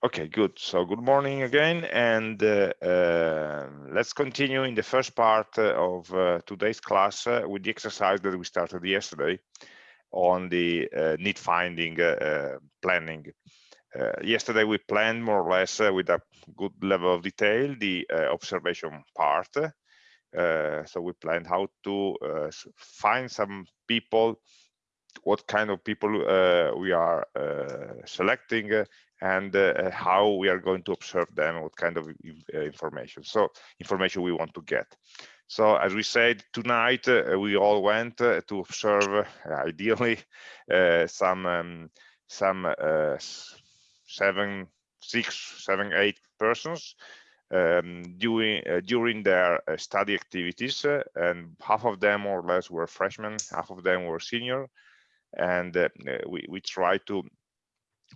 Okay, good. So good morning again, and uh, uh, let's continue in the first part uh, of uh, today's class uh, with the exercise that we started yesterday on the uh, need finding planning. yesterday we planned more or less with a good level of detail the observation part. so we planned how to find some people what kind of people uh, we are uh, selecting and uh, how we are going to observe them, what kind of uh, information. So information we want to get. So as we said, tonight uh, we all went to observe, ideally, some um, some seven, six, seven, eight persons um, during uh, during their uh, study activities, uh, and half of them more or less were freshmen, half of them were senior, and we we try to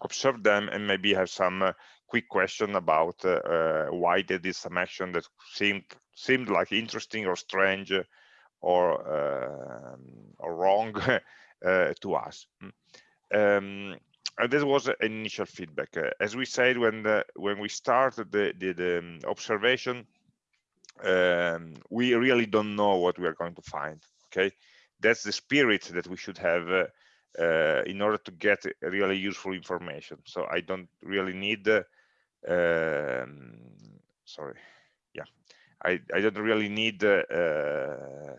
observe them and maybe have some uh, quick question about uh, uh, why they did some action that seemed seemed like interesting or strange or um, or wrong to us. Hmm. Um, and this was an initial feedback. Uh, as we said when the, when we started the, the, the um, observation, um, we really don't know what we are going to find. Okay, that's the spirit that we should have uh, uh, in order to get really useful information. So I don't really need, uh, um, sorry, yeah, I, I don't really need uh,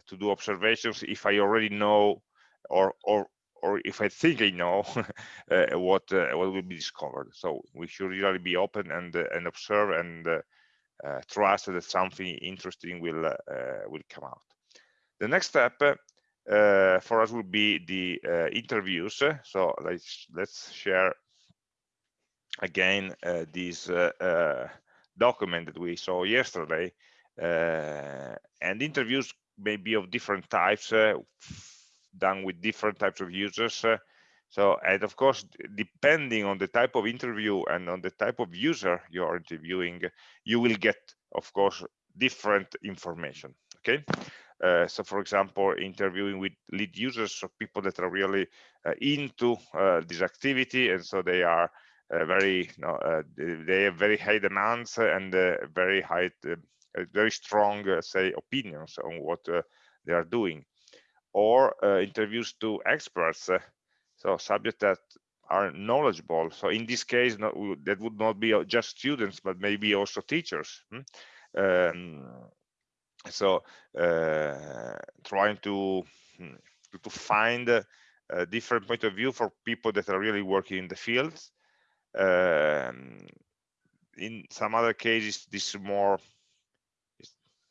to do observations if I already know or or or if I think I know uh, what uh, what will be discovered. So we should really be open and uh, and observe and trust that something interesting will will come out. The next step uh, for us will be the uh, interviews. So let's let's share again uh, this uh, uh, document that we saw yesterday. Uh, and interviews may be of different types, done with different types of users. so, and of course, depending on the type of interview and on the type of user you are interviewing, you will get, of course, different information. Okay. Uh, so for example, interviewing with lead users, so people that are really uh, into uh, this activity, and so they are uh, very, you know, uh, they have very high demands and very high, very strong, say, opinions on what they are doing. Or interviews to experts, so subjects that are knowledgeable. So in this case, not, that would not be just students, but maybe also teachers. Hmm? Um, so uh, trying to hmm, to find a, a, different point of view for people that are really working in the fields. Um, in some other cases this is more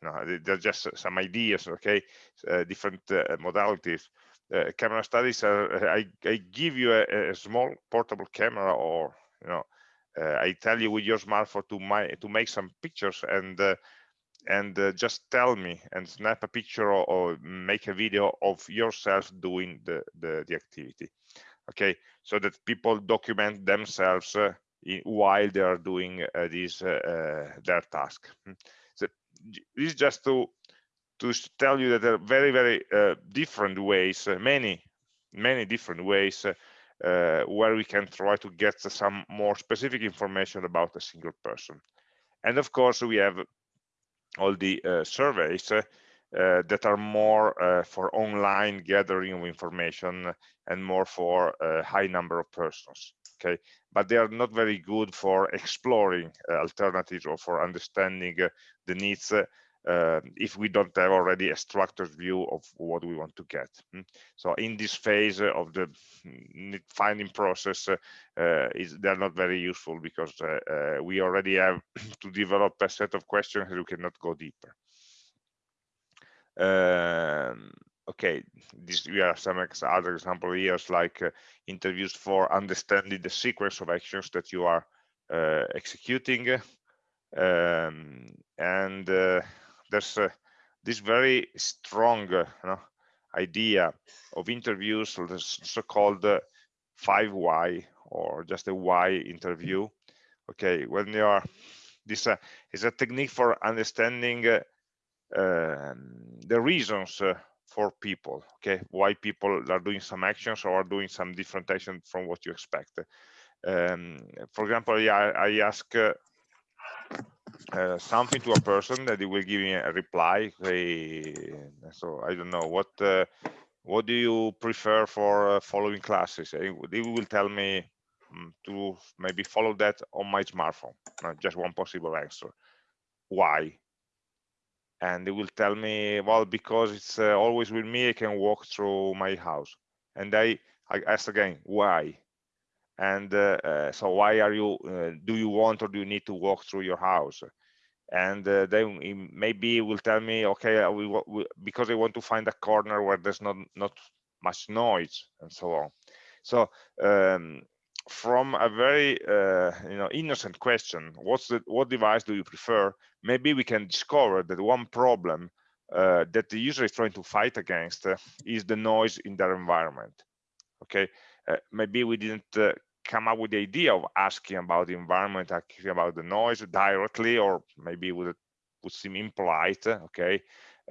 no, they're just some ideas okay? Uh, different uh, modalities. Uh, camera studies are I, I give you a, a, small portable camera or you know uh, I tell you with your smartphone to my to make some pictures and uh, and uh, just tell me and snap a picture or, or, make a video of yourself doing the, the, the activity okay? So that people document themselves uh, in, while they are doing uh, this uh, uh, their task. Hmm. so this is just to to tell you that there are very very uh, different ways many many different ways where we can try to get some more specific information about a single person. And of course we have all the uh, surveys uh, uh, that are more for online gathering of information and more for a high number of persons okay? But they are not very good for exploring alternatives or for understanding the needs uh, if we don't have already a structured view of what we want to get. Hmm? So in this phase of the finding process, uh, is, they're not very useful because uh, uh, we already have to develop a set of questions we cannot go deeper. Um, okay, this we have some other example here, like uh, interviews for understanding the sequence of actions that you are uh, executing. Um, and there's uh, this very strong uh, you know, idea of interviews, so-called uh, five why or just a why interview. Okay, when you are this uh, is a technique for understanding uh, um, the reasons uh, for people. Okay, why people are doing some actions or are doing some different action from what you expect. um, for example i, I ask uh, uh, something to a person that he will give me a reply so i don't know what uh, what do you prefer for uh, following classes? He will tell me um, to maybe follow that on my smartphone just one possible answer. Why? And they will tell me well because it's uh, always with me i can walk through my house. And i i ask again why and uh, uh, so why are you uh, do you want or do you need to walk through your house? And uh, then maybe will tell me okay we, we, because i want to find a corner where there's not not much noise and so on. So um, from a very uh, you know innocent question what's the what device do you prefer? Maybe we can discover that one problem uh, that the user is trying to fight against is the noise in their environment. Okay maybe we didn't uh, come up with the idea of asking about the environment asking about the noise directly or maybe it would, would seem impolite okay?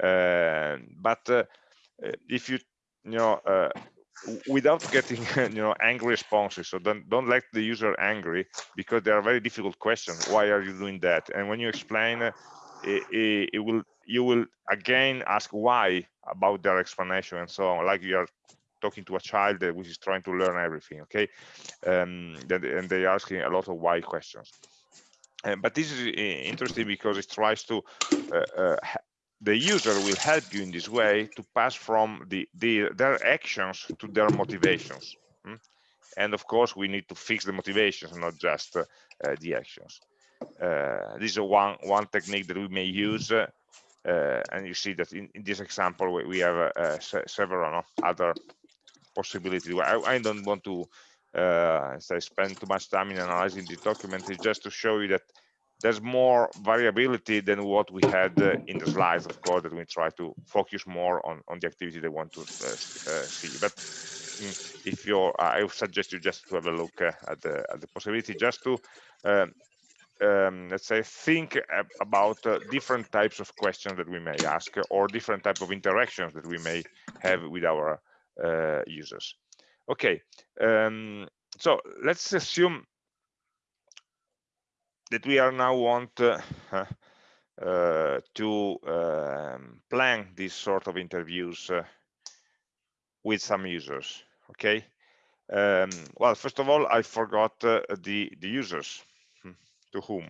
Uh, but if you you know without getting you know angry responses so don't don't let the user angry because they are very difficult questions why are you doing that? And when you explain uh, it, it, will you will again ask why about their explanation and so on like you are talking to a child which is trying to learn everything okay? Um, and they are asking a lot of why questions. Uh, but this is uh, interesting because it tries to uh, uh, the user will help you in this way to pass from the, the their actions to their motivations hmm? and of course we need to fix the motivations not just uh, uh, the actions. Uh, this is one one technique that we may use and you see that in, in this example we, we have several other possibilities I, I, don't want to say spend too much time in analyzing the document it's just to show you that there's more variability than what we had uh, in the slides, of course, that we try to focus more on, on the activity they want to uh, uh see. But mm, if you're, I would suggest you just to have a look uh, at, the, at the possibility just to, um, um, let's say, think about uh, different types of questions that we may ask or different type of interactions that we may have with our uh, users. Okay, um, so let's assume that we are now want uh, uh, to um, plan this sort of interviews uh, with some users okay? Um, well first of all i forgot uh, the the users. Hmm, to whom?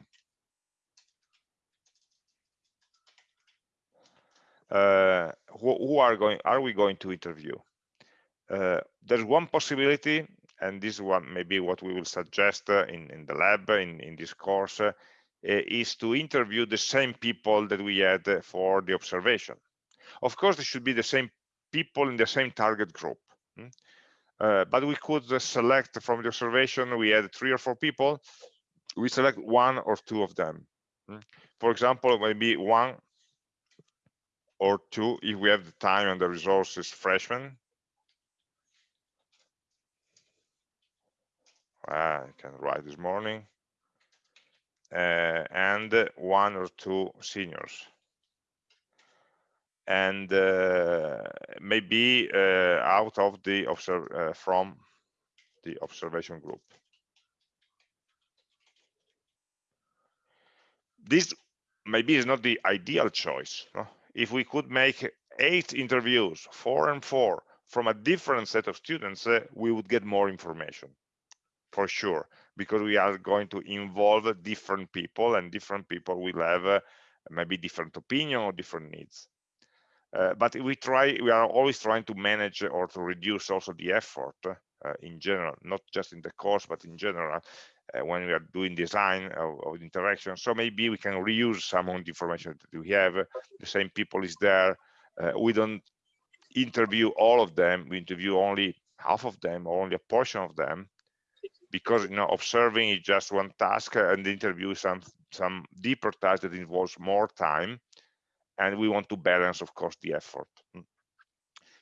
Uh, who, who, are going are we going to interview? uh, there's one possibility and this one maybe what we will suggest uh, in, in the lab in, in this course uh, is to interview the same people that we had for the observation. Of course, it should be the same people in the same target group. Hmm? Uh, but we could uh, select from the observation, we had three or four people, we select one or two of them. Hmm? For example, maybe one or two, if we have the time and the resources, freshmen, I can write this morning, uh, and one or two seniors. And uh, maybe uh, out of the observe uh, from the observation group. This maybe is not the ideal choice. No? If we could make eight interviews, four and four, from a different set of students, uh, we would get more information for sure because we are going to involve different people and different people will have uh, maybe different opinion or different needs. Uh, but we try we are always trying to manage or to reduce also the effort uh, in general not just in the course but in general uh, when we are doing design of, of interaction. So maybe we can reuse some of the information that we have. The same people is there. Uh, we don't interview all of them. We interview only half of them or only a portion of them because you know observing is just one task and the interview is some some deeper task that involves more time and we want to balance of course the effort. Hmm.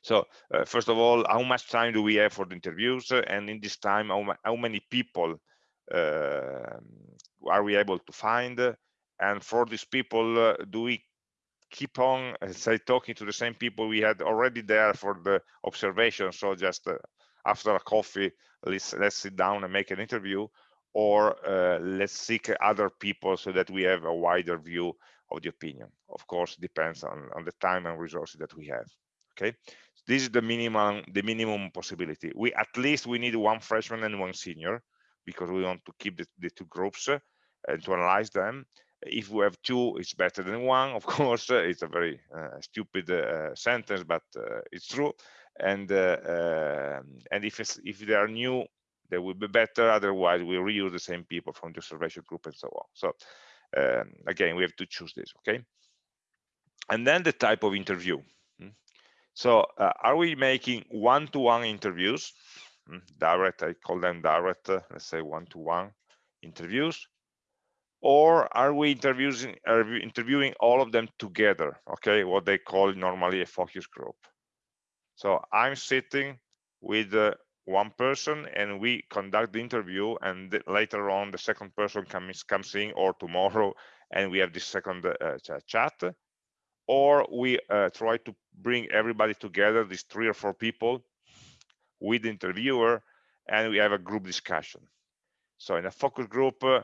so uh, first of all how much time do we have for the interviews? And in this time how, how many people uh, are we able to find? And for these people uh, do we keep on uh, say talking to the same people we had already there for the observation? So just uh, after a coffee let's let's sit down and make an interview or uh, let's seek other people so that we have a wider view of the opinion. Of course depends on on the time and resources that we have okay? This is the minimum the minimum possibility. We at least we need one freshman and one senior because we want to keep the, the two groups uh, and to analyze them. If we have two it's better than one. Of course it's a very uh, stupid uh, sentence but it's true and uh, um, and if if they are new they will be better otherwise we reuse the same people from the observation group and so on. So um, again we have to choose this okay? And then the type of interview hmm. so uh, are we making one-to-one -one interviews? Hmm, direct i call them direct uh, let's say one-to-one -one interviews. Or are we interviewing are we interviewing all of them together okay? What they call normally a focus group so i'm sitting with uh, one person and we conduct the interview and later on the second person comes comes in or tomorrow and we have this second uh, chat. Or we uh, try to bring everybody together these three or four people with the interviewer and we have a group discussion. So in a focus group uh,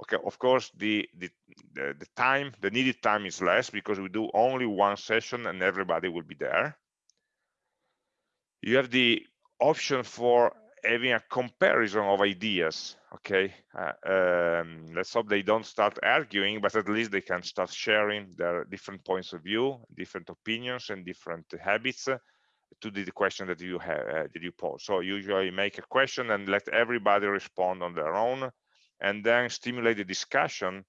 okay of course the, the, the the time the needed time is less because we do only one session and everybody will be there you have the option for having a comparison of ideas okay? Uh, um, let's hope they don't start arguing but at least they can start sharing their different points of view different opinions and different habits uh, to the, question that you have uh, that you pose. So usually make a question and let everybody respond on their own and then stimulate the discussion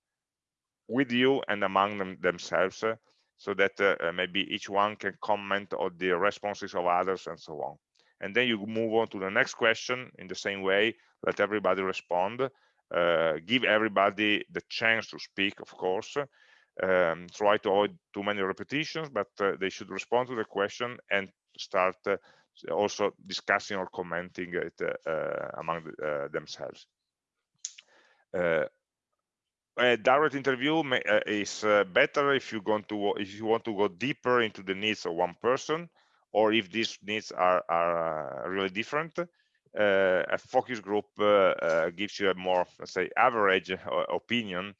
with you and among them themselves uh, so that uh, uh, maybe each one can comment on the responses of others and so on. And then you move on to the next question in the same way let everybody respond uh, give everybody the chance to speak of course. Um, try to avoid too many repetitions but uh, they should respond to the question and start uh, also discussing or commenting it among the, themselves. Uh, a direct interview may, uh, is uh, better if you want to if you want to go deeper into the needs of one person or if these needs are are really different. Uh, a focus group uh, uh, gives you a more let's say average opinion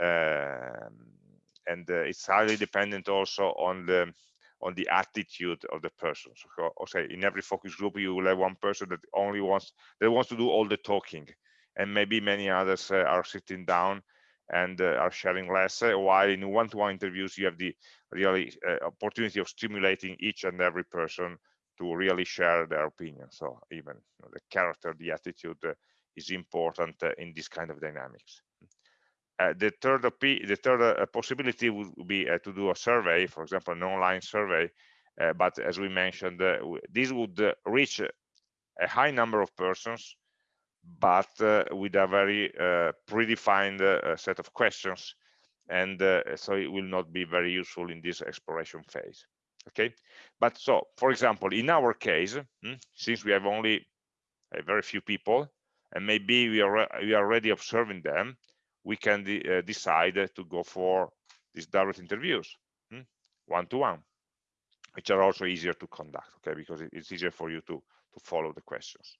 um, and it's highly dependent also on the on the attitude of the person. So say in every focus group you will have one person that only wants that wants to do all the talking and maybe many others uh, are sitting down and uh, are sharing less uh, while in one-to-one -one interviews you have the really opportunity of stimulating each and every person to really share their opinion so even you know, the character the attitude is important in this kind of dynamics uh, the third the third uh, possibility would be uh, to do a survey, for example, an online survey. but as we mentioned, this would reach a high number of persons but uh, with a very uh, predefined uh, set of questions and so it will not be very useful in this exploration phase okay? But so for example in our case hmm, since we have only a very few people and maybe we are we are already observing them we can de decide to go for these direct interviews one to one which are also easier to conduct okay? Because it's easier for you to to follow the questions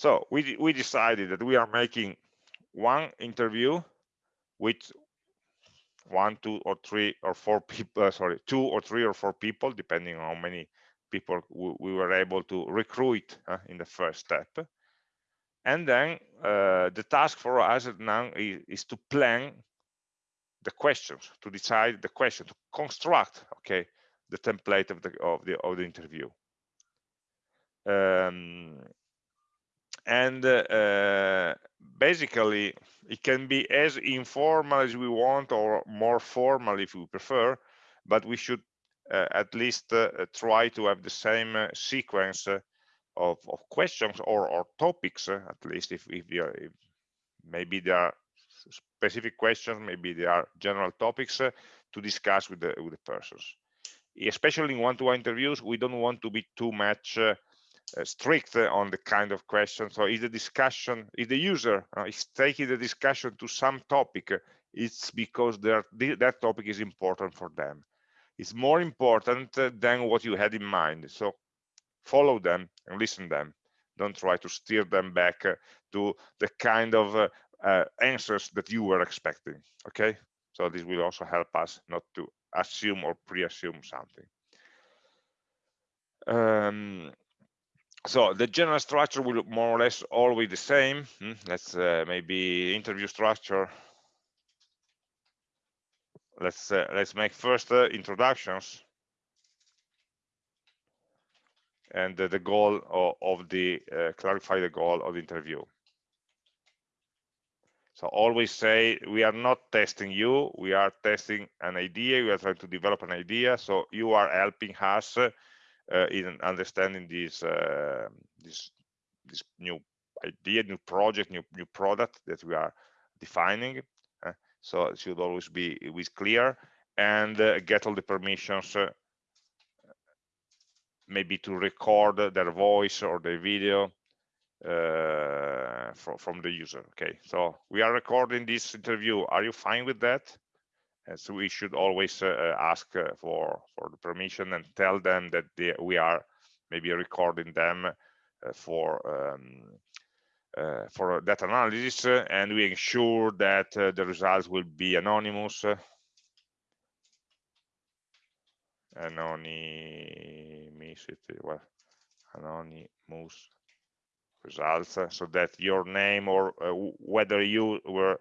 so we, we decided that we are making one interview with one, two, or three, or four people, uh, sorry, two or three or four people, depending on how many people we, we were able to recruit uh, in the first step. And then uh, the task for us now is, is, to plan the questions, to decide the question, to construct, okay, the template of the of the of the interview. Um, and uh, basically it can be as informal as we want or more formal if we prefer but we should uh, at least uh, try to have the same uh, sequence uh, of, of, questions or, or topics uh, at least if, if, are, if, maybe there are specific questions maybe there are general topics to discuss with the with the persons. Especially in one-to-one -one interviews we don't want to be too much strict on the kind of question. So if the discussion, if the user uh, is taking the discussion to some topic, it's because that topic is important for them. It's more important than what you had in mind. So follow them and listen them don't try to steer them back uh, to the kind of uh, uh, answers that you were expecting okay so this will also help us not to assume or pre-assume something um, so the general structure will more or less always the same. Hmm? let's uh, maybe interview structure. Let's uh, let's make first uh, introductions. And the goal of, of the uh, clarify the goal of the interview. So always say we are not testing you. We are testing an idea. We are trying to develop an idea. So you are helping us in understanding this uh, this this new idea new project new new product that we are defining uh, so it should always be with clear and uh, get all the permissions uh, maybe to record their voice or their video uh, from, from the user. Okay, so we are recording this interview. Are you fine with that? And so we should always uh, uh ask uh, for for the permission and tell them that they, we are maybe recording them uh, for um, uh, for that analysis, and we ensure that the results will be anonymous. Anonymity well anonymous results uh, so that your name or uh, whether you were uh,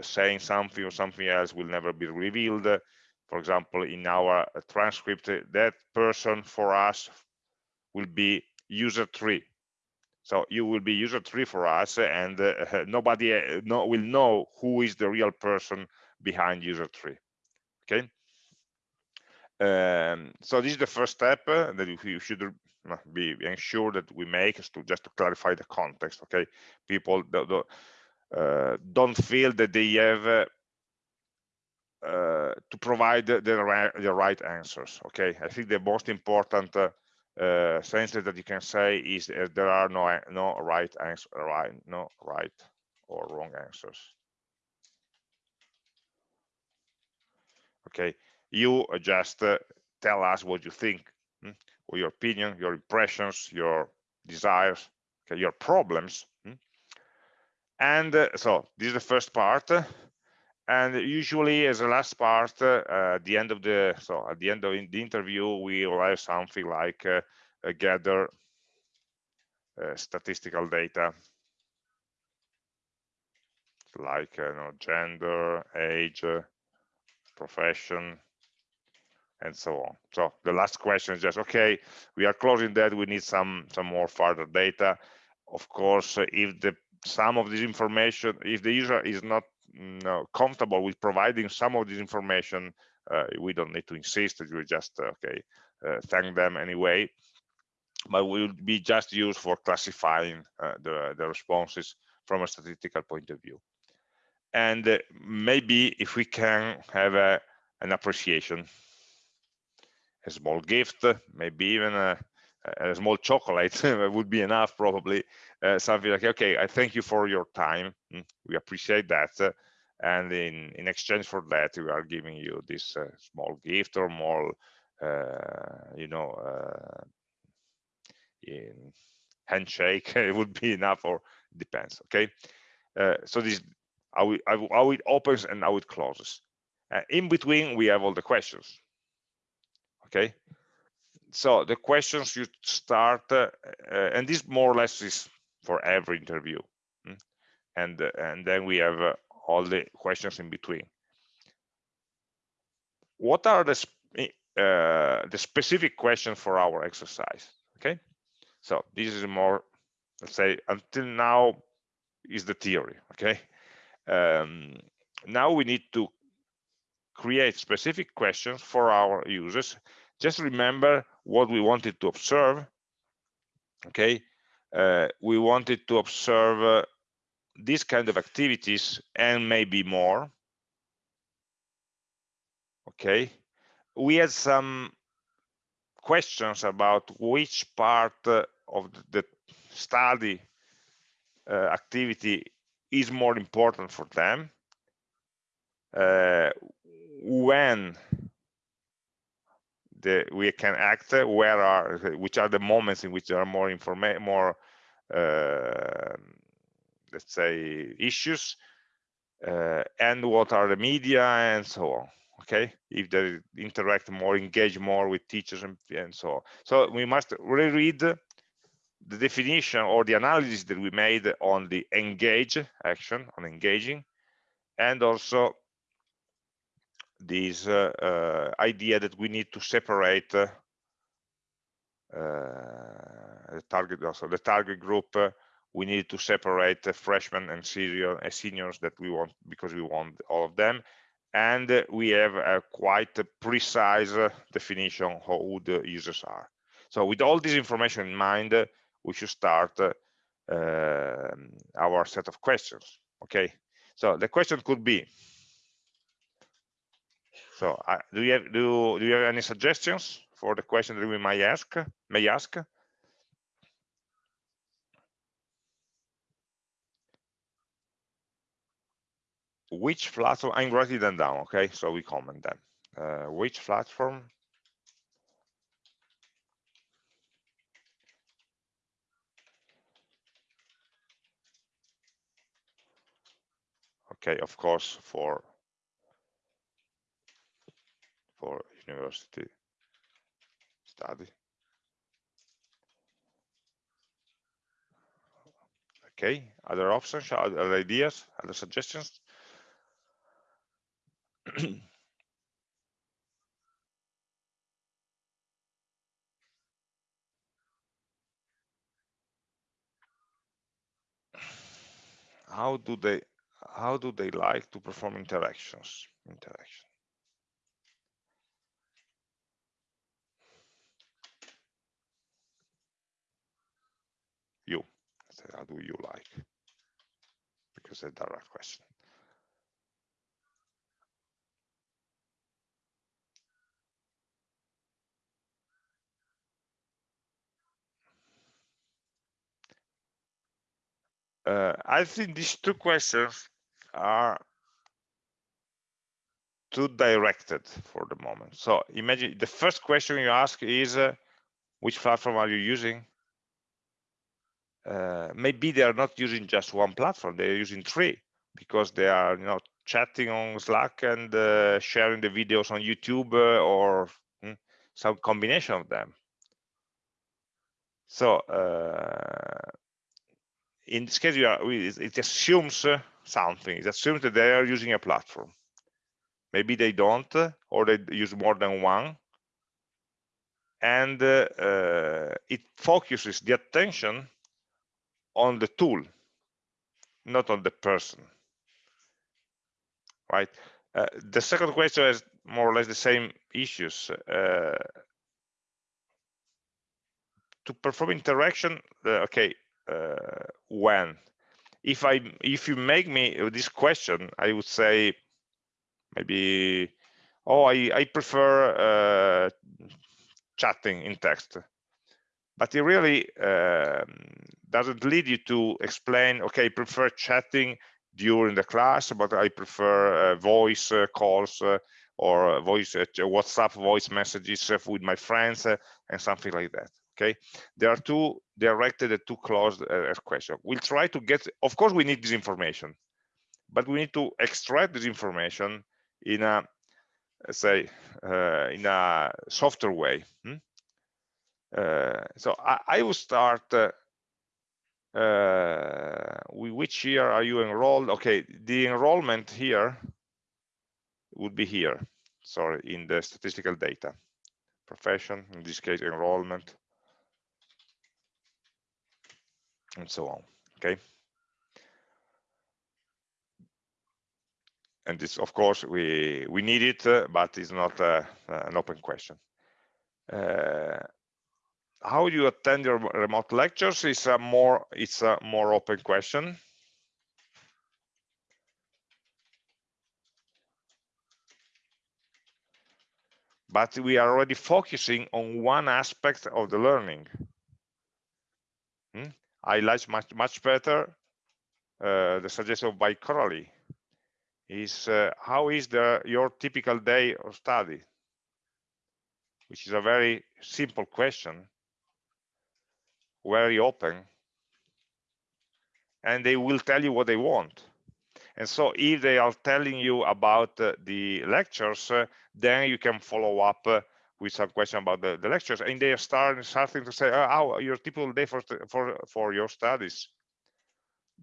saying something or something else will never be revealed. For example in our uh, transcript uh, that person for us will be user three. So you will be user three for us and uh, nobody no, will know who is the real person behind user three. Okay? Um, so this is the first step uh, that you should be ensure that we make is to just to clarify the context. Okay, people do, uh, don't feel that they have uh, uh, to provide the, the, right, answers. Okay, I think the most important uh, uh, sentence that you can say is there are no no right answer, right, no right or wrong answers. Okay, you just uh, tell us what you think hmm, or your opinion your impressions your desires okay, your problems. And uh, so this is the first part and usually as the last part uh, at the end of the so at the end of the interview we will have something like uh, gather uh, statistical data like uh, you know, gender age profession and so on. So the last question is just, okay, we are closing that, we need some, some more further data. Of course, if the some of this information, if the user is not no, comfortable with providing some of this information, uh, we don't need to insist, that we just, uh, okay, uh, thank them anyway. But will be just used for classifying uh, the, the responses from a statistical point of view. And uh, maybe if we can have a, an appreciation a small gift, maybe even a, a small chocolate would be enough probably. Uh, something like, okay, I thank you for your time. Mm, we appreciate that. and in, in exchange for that, we are giving you this uh, small gift or more, uh, you know, uh, handshake, it would be enough or depends, okay? Uh, so this how it, how it opens and how it closes. Uh, in between, we have all the questions okay so the questions you start uh, uh, and this more or less is for every interview mm? and uh, and then we have uh, all the questions in between. What are the sp uh, the specific questions for our exercise? Okay? So this is more let's say until now is the theory okay? Um, now we need to create specific questions for our users just remember what we wanted to observe okay? Uh, we wanted to observe uh, these kind of activities and maybe more okay? We had some questions about which part uh, of the study uh, activity is more important for them. Uh, when the we can act where are which are the moments in which there are more information more uh, let's say issues uh, and what are the media and so on okay? If they interact more engage more with teachers and, and so on. So we must reread the definition or the analysis that we made on the engage action on engaging and also this uh, uh, idea that we need to separate uh, the target also the target group uh, we need to separate the freshmen and senior, uh, seniors that we want because we want all of them. And uh, we have a quite precise definition who the users are. So with all this information in mind we should start um, our set of questions okay? So the question could be so uh, do you have do, do you have any suggestions for the question that we might ask may ask? Which platform? I'm writing them down. Okay, so we comment them. Uh, which platform? Okay, of course, for for university study. Okay, other options, other ideas, other suggestions? how do they how do they like to perform interactions interaction you. How do you like? Because a direct question. Uh, I think these two questions are too directed for the moment. So imagine the first question you ask is, uh, which platform are you using? Uh, maybe they are not using just one platform they're using three because they are you know chatting on slack and uh, sharing the videos on youtube uh, or mm, some combination of them. So uh, in this case are, it assumes uh, something. It assumes that they are using a platform. Maybe they don't or they use more than one. And it focuses the attention on the tool, not on the person, right? Uh, the second question is more or less the same issues. Uh, to perform interaction, uh, okay, uh, when? If I, if you make me this question, I would say maybe, oh, I, I prefer uh, chatting in text but it really um, doesn't lead you to explain okay I prefer chatting during the class but i prefer uh, voice uh, calls uh, or voice uh, whatsapp voice messages uh, with my friends uh, and something like that okay there are two directed and two closed questions we'll try to get of course we need this information but we need to extract this information in a say in a softer way hmm? Uh, so I, I will start uh, uh, which year are you enrolled? Okay the enrollment here would be here sorry in the statistical data. Profession in this case enrollment and so on okay? And this of course we we need it uh, but it's not uh, an open question. Uh, how you attend your remote lectures is a more it's a more open question. But we are already focusing on one aspect of the learning. Hmm? i like much much better uh, the suggestion by Coralie. Is uh, how is the your typical day of study? Which is a very simple question, very open, and they will tell you what they want. And so if they are telling you about uh, the lectures, uh, then you can follow up uh, with some question about the, the, lectures. And they are starting, starting to say, oh, how your typical day for, for, for your studies.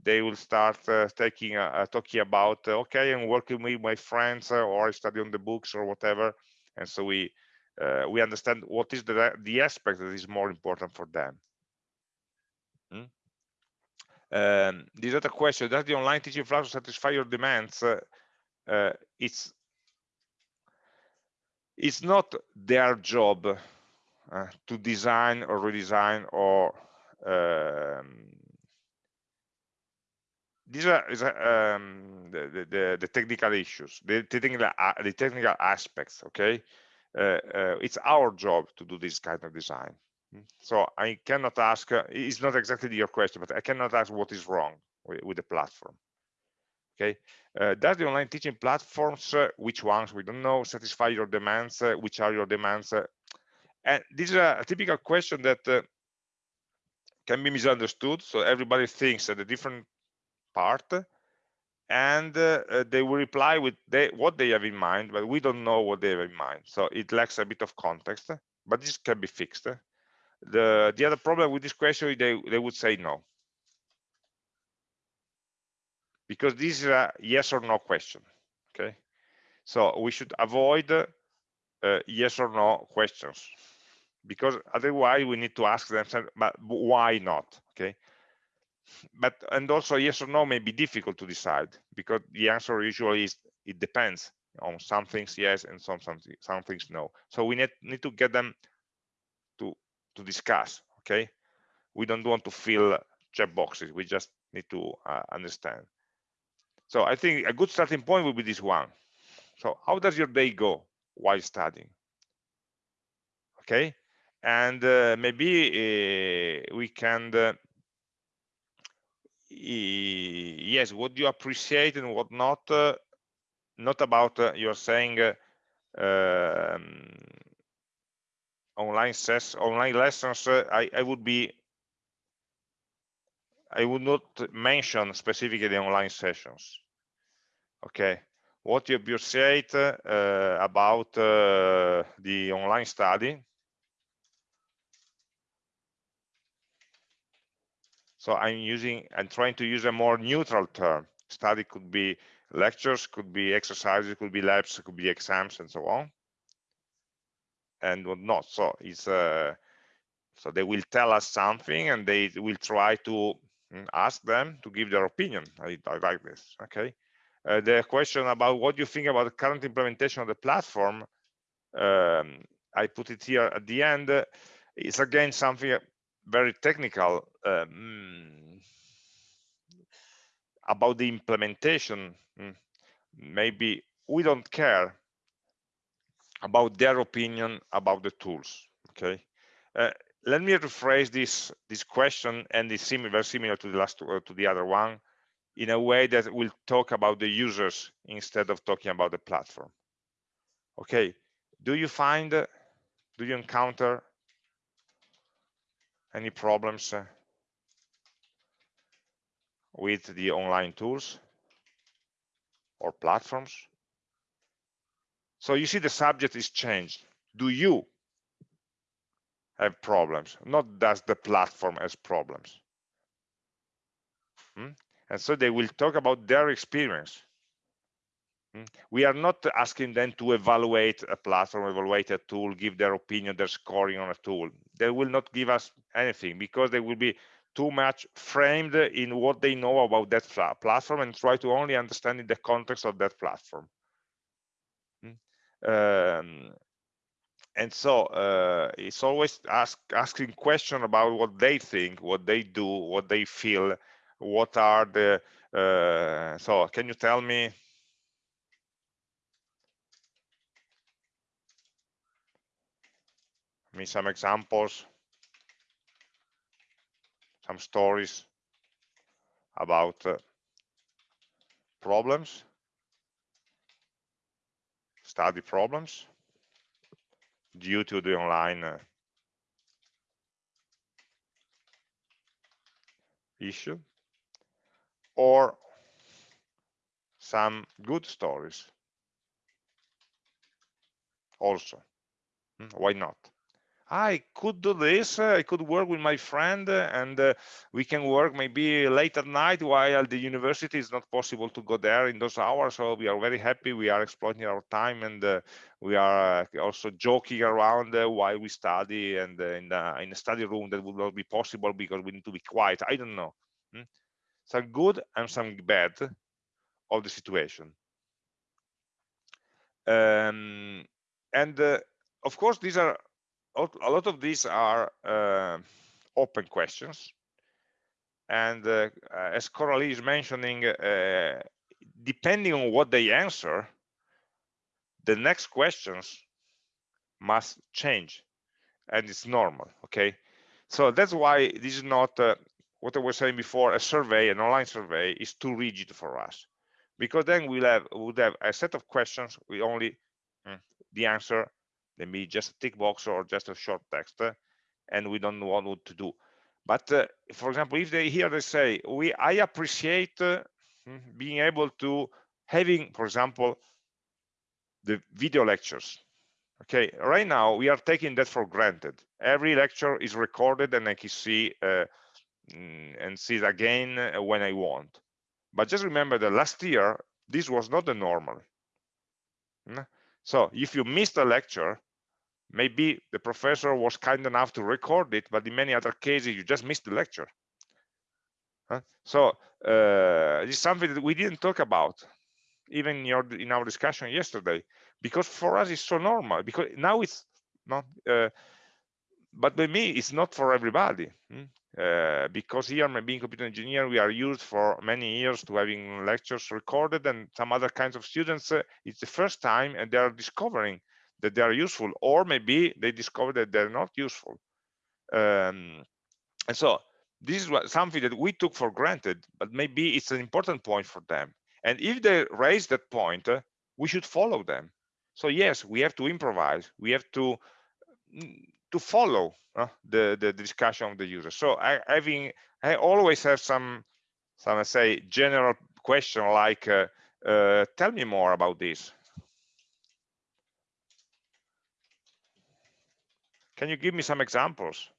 They will start uh, taking uh, talking about, uh, okay, I'm working with my friends or I study on the books or whatever. And so we we understand what is the, the aspect that is more important for them. Hmm? Um, this other question, does the online teaching platform satisfy your demands? Uh, it's it's not their job uh, to design or redesign or um, these are um, the, the, the, technical issues, the technical, uh, the technical aspects, okay? Uh, uh, it's our job to do this kind of design. So I cannot ask, uh, it's not exactly your question, but I cannot ask what is wrong with, with the platform. Okay, uh, does the online teaching platforms, uh, which ones, we don't know, satisfy your demands, uh, which are your demands? Uh, and this is a, typical question that uh, can be misunderstood. So everybody thinks at a different part and they will reply with they, what they have in mind, but we don't know what they have in mind. So it lacks a bit of context, but this can be fixed the the other problem with this question they they would say no. Because this is a yes or no question okay? So we should avoid uh, yes or no questions. Because otherwise we need to ask them but why not? Okay? But and also yes or no may be difficult to decide because the answer usually is it depends on some things yes and some some, some things no. So we need need to get them to discuss okay? We don't want to fill check boxes we just need to uh, understand. So i think a good starting point would be this one. So how does your day go while studying? Okay? And uh, maybe uh, we can uh, yes what do you appreciate and what not uh, not about uh, you're saying um, online ses online lessons uh, I, I would be I would not mention specifically the online sessions. Okay what you appreciate uh, about uh, the online study? So I'm using I'm trying to use a more neutral term. Study could be lectures could be exercises could be labs could be exams and so on and whatnot. So it's uh, so they will tell us something and they will try to mm, ask them to give their opinion. I, I like this. Okay. Uh, the question about what you think about the current implementation of the platform, um, I put it here at the end. Uh, it's again something very technical um, about the implementation. Mm, maybe we don't care about their opinion about the tools okay? Uh, let me rephrase this this question and it's similar very similar to the last uh, to the other one in a way that will talk about the users instead of talking about the platform. Okay do you find uh, do you encounter any problems uh, with the online tools or platforms so you see the subject is changed. Do you have problems? Not does the platform has problems. Hmm? And so they will talk about their experience. Hmm? We are not asking them to evaluate a platform, evaluate a tool, give their opinion, their scoring on a tool. They will not give us anything because they will be too much framed in what they know about that platform and try to only understand in the context of that platform. Um, and so uh, it's always ask, asking question about what they think, what they do, what they feel, what are the, uh, so can you tell me? Me some examples, some stories about uh, problems study problems. due to the online uh, issue or some good stories also hmm, why not I could do this. Uh, I could work with my friend uh, and uh, we can work maybe late at night while the university is not possible to go there in those hours. So we are very happy. We are exploiting our time and uh, we are uh, also joking around uh, while we study and in, the, in a study room that would not be possible because we need to be quiet. I don't know. Hmm? Some good and some bad of the situation. Um, and of course, these are a lot of these are uh, open questions. And uh, as Coralie is mentioning, uh, depending on what they answer, the next questions must change. And it's normal okay? So that's why this is not uh, what i was saying before a survey an online survey is too rigid for us. Because then we'll have we'll have a set of questions we only mm, the answer maybe just a tick box or just a short text and we don't know what to do. But uh, for example if they here they say we i appreciate uh, being able to having for example the video lectures. Okay right now we are taking that for granted. Every lecture is recorded and i can see uh, mm, and see it again uh, when i want. But just remember that last year this was not the normal? So if you missed a lecture, maybe the professor was kind enough to record it, but in many other cases, you just missed the lecture. Huh? So uh, is something that we didn't talk about, even in, your, in our discussion yesterday, because for us it's so normal, because now it's not, uh, but by me, it's not for everybody. Hmm? Uh, because here in computer engineer, we are used for many years to having lectures recorded and some other kinds of students uh, it's the first time and they are discovering that they are useful or maybe they discover that they're not useful um, and so this is what, something that we took for granted but maybe it's an important point for them and if they raise that point uh, we should follow them so yes we have to improvise we have to mm, to follow uh, the, the discussion of the user. So I having I always have some some say general question like uh, uh, tell me more about this. Can you give me some examples?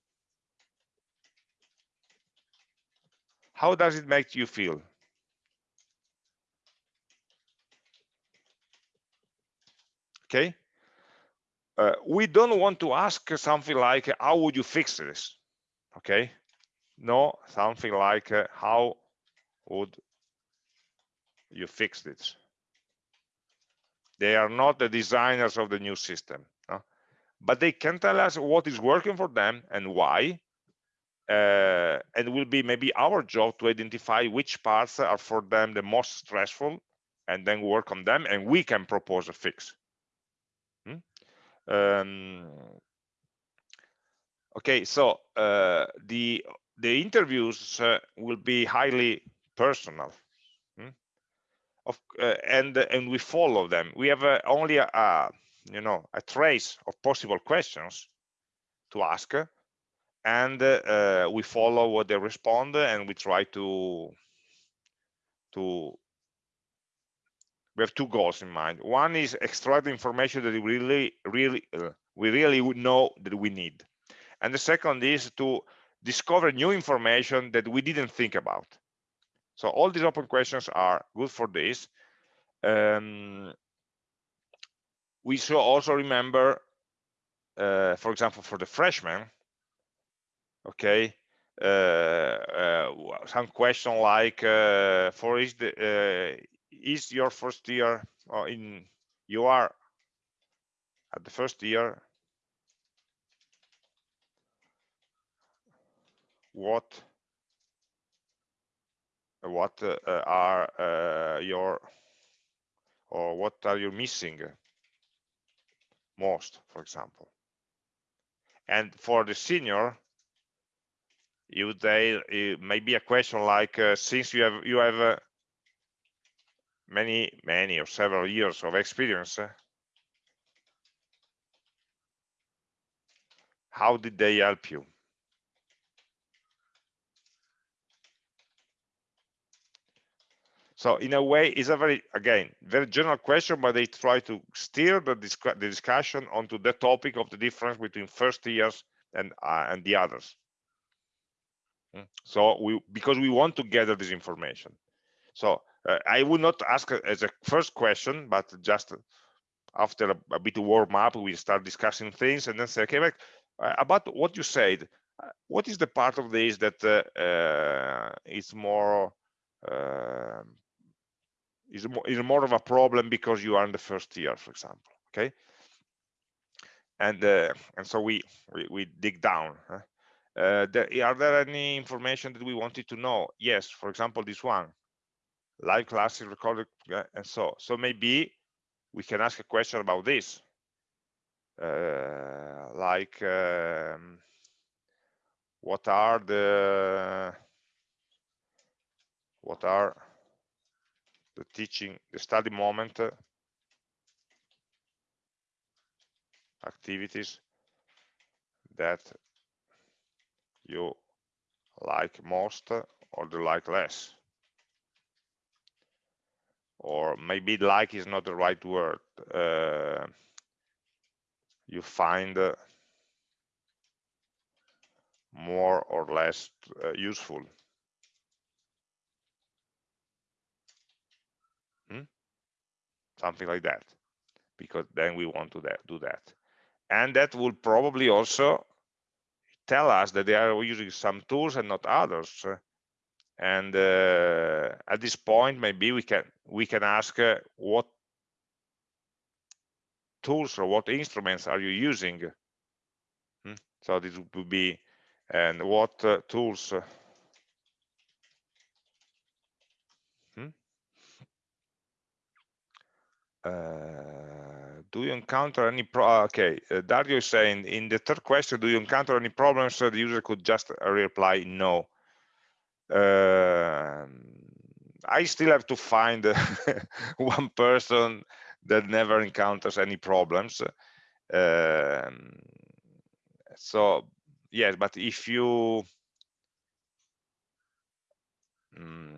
How does it make you feel? Okay, uh, we don't want to ask something like how would you fix this? Okay? No something like uh, how would you fix this? They are not the designers of the new system no? but they can tell us what is working for them and why uh, and will be maybe our job to identify which parts are for them the most stressful and then work on them and we can propose a fix um, okay, so uh, the the interviews uh, will be highly personal, hmm? of, uh, and and we follow them. We have uh, only a, a, you know a trace of possible questions to ask, and uh, we follow what they respond, and we try to to we have two goals in mind. One is extract the information that we really, really, uh, we really would know that we need. And the second is to discover new information that we didn't think about. So all these open questions are good for this. Um, we should also remember, uh, for example, for the freshmen, okay, uh, uh, some question like, uh, for uh, is your first year or in you are at the first year. What what uh, are uh, your or what are you missing most for example? And for the senior you they it may be a question like uh, since you have you have uh, many, many or several years of experience, how did they help you So in a way, it's a very, again, very general question, but they try to steer the, the discussion onto the topic of the difference between first years and uh, and the others. Hmm. So we, because we want to gather this information. So I would not ask as a first question, but just after a, a bit of warm up, we start discussing things and then say, okay, but, uh, about what you said, uh, what is the part of this that uh, uh, is more um, is more, is more of a problem because you are in the first year, for example. Okay, and uh, and so we, we, we dig down. Huh? Uh, are there any information that we wanted to know? Yes, for example, this one, live classes recorded, uh, and so so maybe we can ask a question about this, uh, like um, what are the what are the teaching, the study moment uh, activities that you like most or do like less or maybe like is not the right word uh, you find uh, more or less uh, useful. Something like that. Because then we want to that, do that. And that will probably also tell us that they are using some tools and not others and uh, at this point maybe we can we can ask uh, what tools or what instruments are you using? Hmm? so this would be and what uh, tools uh, Uh, do you encounter any pro ah, okay uh, dario is saying in the third question do you encounter any problems? So the user could just reply no uh, i still have to find one person that never encounters any problems. Um, so yes but if you um,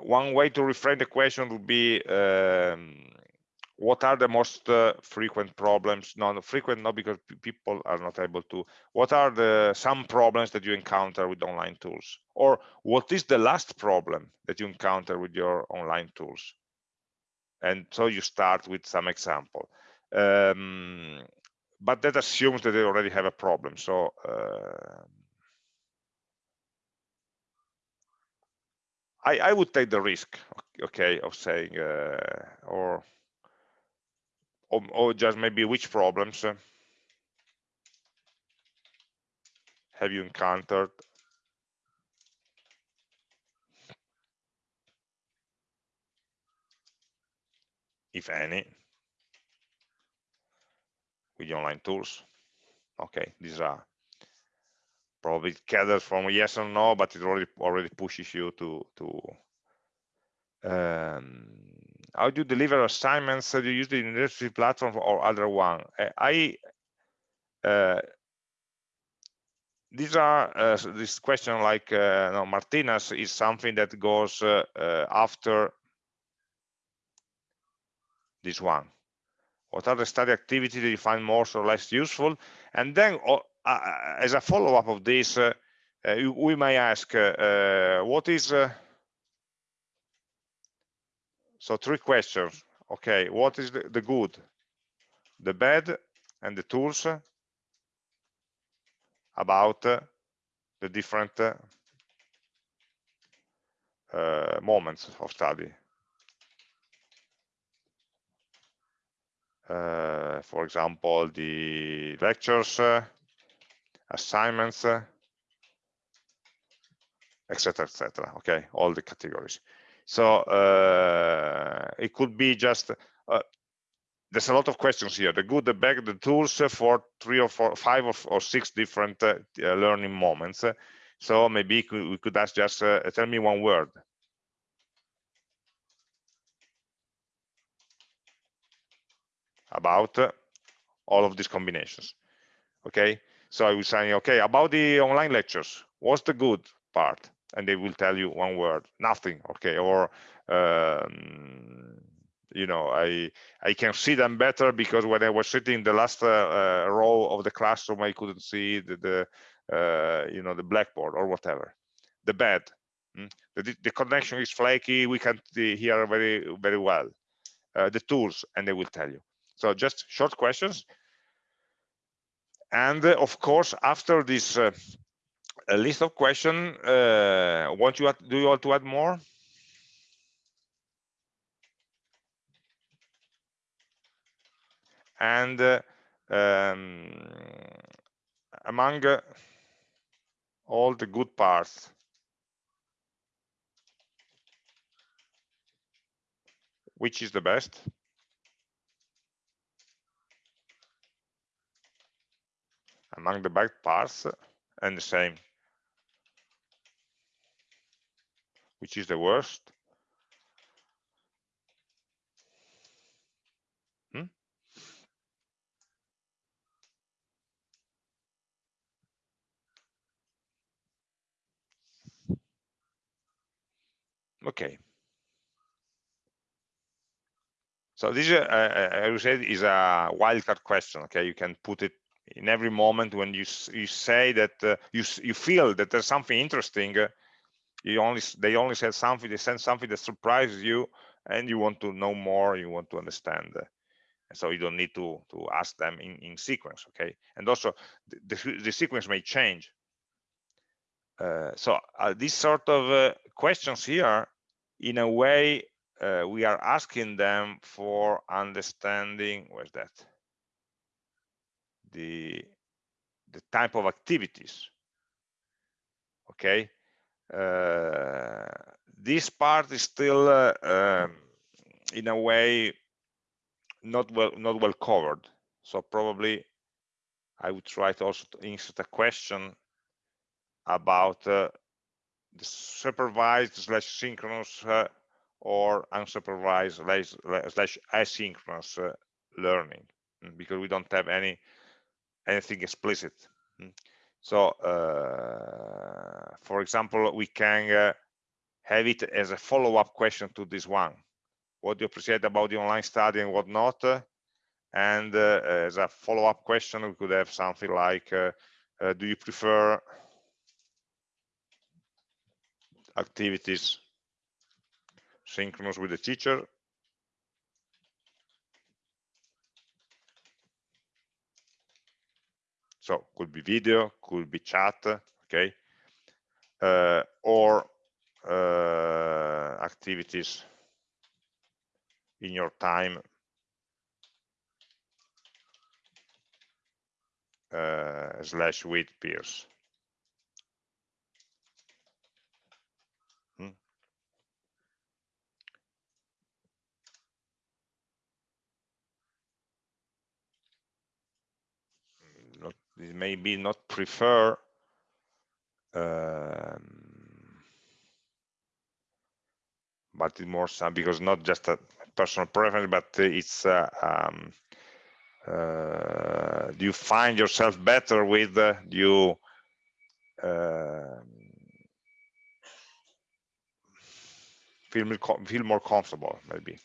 one way to reframe the question would be um, what are the most uh, frequent problems? Non-frequent not because people are not able to. What are the some problems that you encounter with online tools? Or what is the last problem that you encounter with your online tools? And so you start with some example. Um, but that assumes that they already have a problem. So uh, I, I would take the risk, okay, of saying, uh, or, or, or just maybe which problems have you encountered if any, with the online tools. Okay, these are probably it gathers from yes or no, but it already already pushes you to to um, how do you deliver assignments that you use the university platform or other one? I uh, these are uh, this question like uh, no, Martinez is something that goes uh, uh, after this one. What are the study activities that you find more or less useful? And then uh, uh, as a follow-up of this, uh, uh, we may ask, what is, so three questions. Okay, what is the, the good, the bad, and the tools about the different uh, moments of study. Uh, for example, the lectures, uh, assignments, etc., etc. Okay, all the categories. So uh, it could be just uh, there's a lot of questions here. The good, the bad, the tools for three or four, five or, or six different uh, learning moments. So maybe we could ask just uh, tell me one word. About all of these combinations okay so i will say okay about the online lectures what's the good part and they will tell you one word nothing okay? Or um, you know i i can see them better because when i was sitting in the last uh, uh, row of the classroom i couldn't see the, the uh, you know the blackboard or whatever. The bed mm? the, the connection is flaky we can't hear very very well. Uh, the tools and they will tell you. So just short questions. And uh, of course after this uh, list of questions want you do you want to add more? And uh, um, among uh, all the good parts. Which is the best? Among the bad parts and the same which is the worst. Hmm? Okay. So this uh, uh, uh, I would say is a wildcard question okay? You can put it in every moment when you you say that uh, you you feel that there's something interesting uh, you only they only said something they send something that surprises you and you want to know more you want to understand uh, so you don't need to to ask them in in sequence okay? And also the, the, the sequence may change. Uh, so uh, these sort of uh, questions here in a way we are asking them for understanding where's that the the type of activities okay? Uh, this part is still uh, um, in a way not well not well covered. So probably i would try to also insert a question about uh, the supervised slash synchronous uh, or unsupervised slash, slash asynchronous uh, learning mm, because we don't have any anything explicit. Mm. so uh, for example we can uh, have it as a follow-up question to this one. What do you appreciate about the online study and what not and uh, as a follow-up question we could have something like uh, do you prefer activities synchronous with the teacher so could be video could be chat okay? Uh, or uh, activities in your time. Uh, slash with peers maybe not prefer um, but it's more some because not just a personal preference but it's uh, um, uh, do you find yourself better with uh, you uh, feel feel more comfortable maybe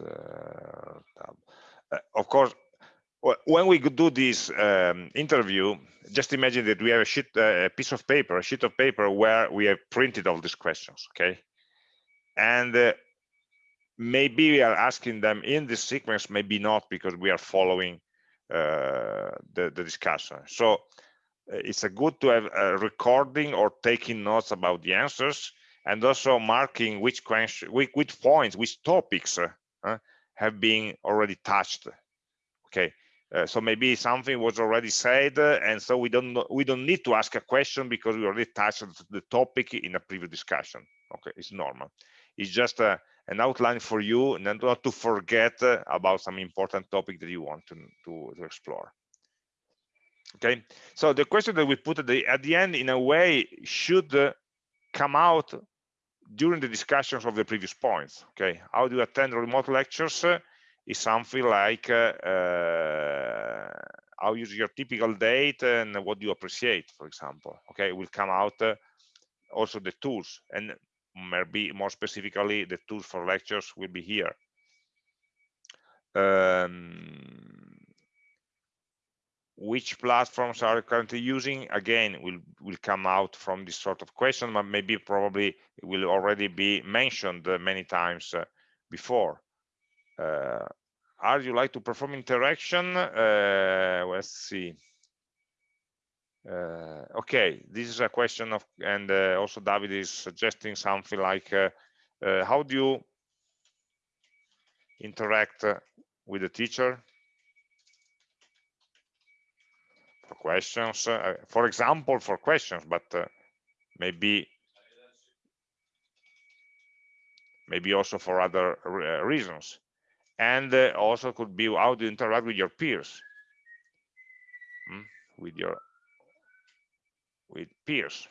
uh, of course, when we do this um, interview, just imagine that we have a sheet, uh, a piece of paper, a sheet of paper where we have printed all these questions, okay? And uh, maybe we are asking them in this sequence, maybe not, because we are following uh, the, the discussion. So uh, it's a good to have a recording or taking notes about the answers and also marking which question, which, which points, which topics uh, have been already touched. Okay, uh, so maybe something was already said, uh, and so we don't we don't need to ask a question because we already touched the topic in a previous discussion. Okay, it's normal. It's just uh, an outline for you, and not to forget uh, about some important topic that you want to, to, to explore okay so the question that we put at the, at the end in a way should uh, come out during the discussions of the previous points okay? How do you attend remote lectures uh, is something like uh, uh, how use your typical date and what do you appreciate for example okay? Will come out uh, also the tools and maybe more specifically the tools for lectures will be here. Um, which platforms are currently using? Again will will come out from this sort of question but maybe probably will already be mentioned uh, many times uh, before. Uh, are you like to perform interaction? Uh, let's see. Uh, okay this is a question of and uh, also david is suggesting something like how do you interact with the teacher for questions uh, for example for questions but uh, maybe maybe also for other uh, reasons. And uh, also could be how to interact with your peers. Mm? with your with peers.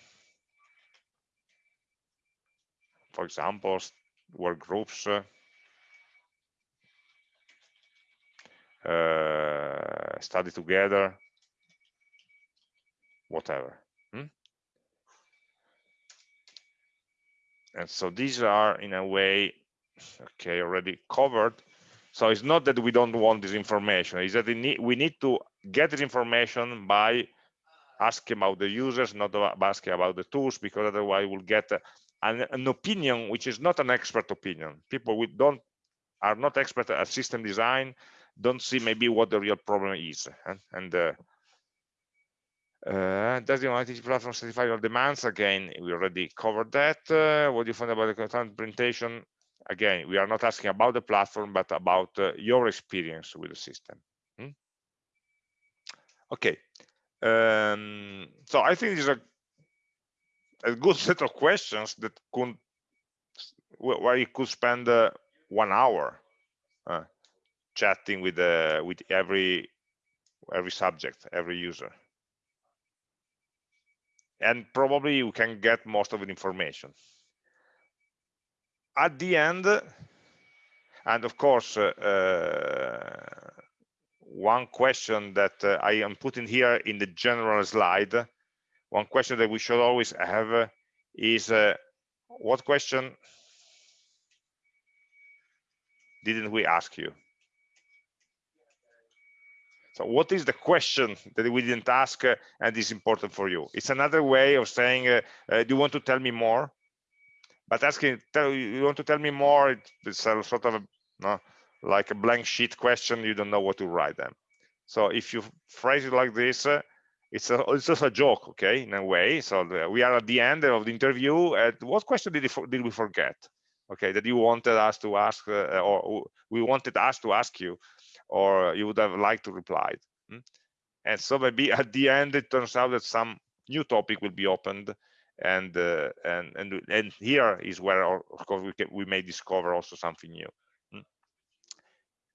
For example work groups uh, study together whatever. Hmm? And so these are in a way, okay, already covered. So it's not that we don't want this information, it's that we need, we need to get this information by asking about the users, not asking about the tools, because otherwise we'll get an, an opinion which is not an expert opinion. People we don't are not expert at system design, don't see maybe what the real problem is. And, and uh, uh, does the analytics platform satisfy your demands? Again, we already covered that. Uh, what do you find about the content implementation? Again, we are not asking about the platform, but about uh, your experience with the system. Hmm? Okay. Um, so I think these are a good set of questions that could where you could spend one hour chatting with with every every subject, every user and probably you can get most of the information. At the end and of course uh, uh, one question that uh, i am putting here in the general slide one question that we should always have uh, is uh, what question didn't we ask you so what is the question that we didn't ask uh, and is important for you? It's another way of saying, uh, uh, do you want to tell me more? But asking, tell, you want to tell me more, it's a sort of a, no, like a blank sheet question, you don't know what to write them. So if you phrase it like this, uh, it's, a, it's just a joke, okay, in a way. So the, we are at the end of the interview. And what question did, did we forget? Okay, that you wanted us to ask, uh, or we wanted us to ask you or you would have liked to reply. Hmm? And so maybe at the end, it turns out that some new topic will be opened and uh, and and and here is where of course we can, we may discover also something new hmm?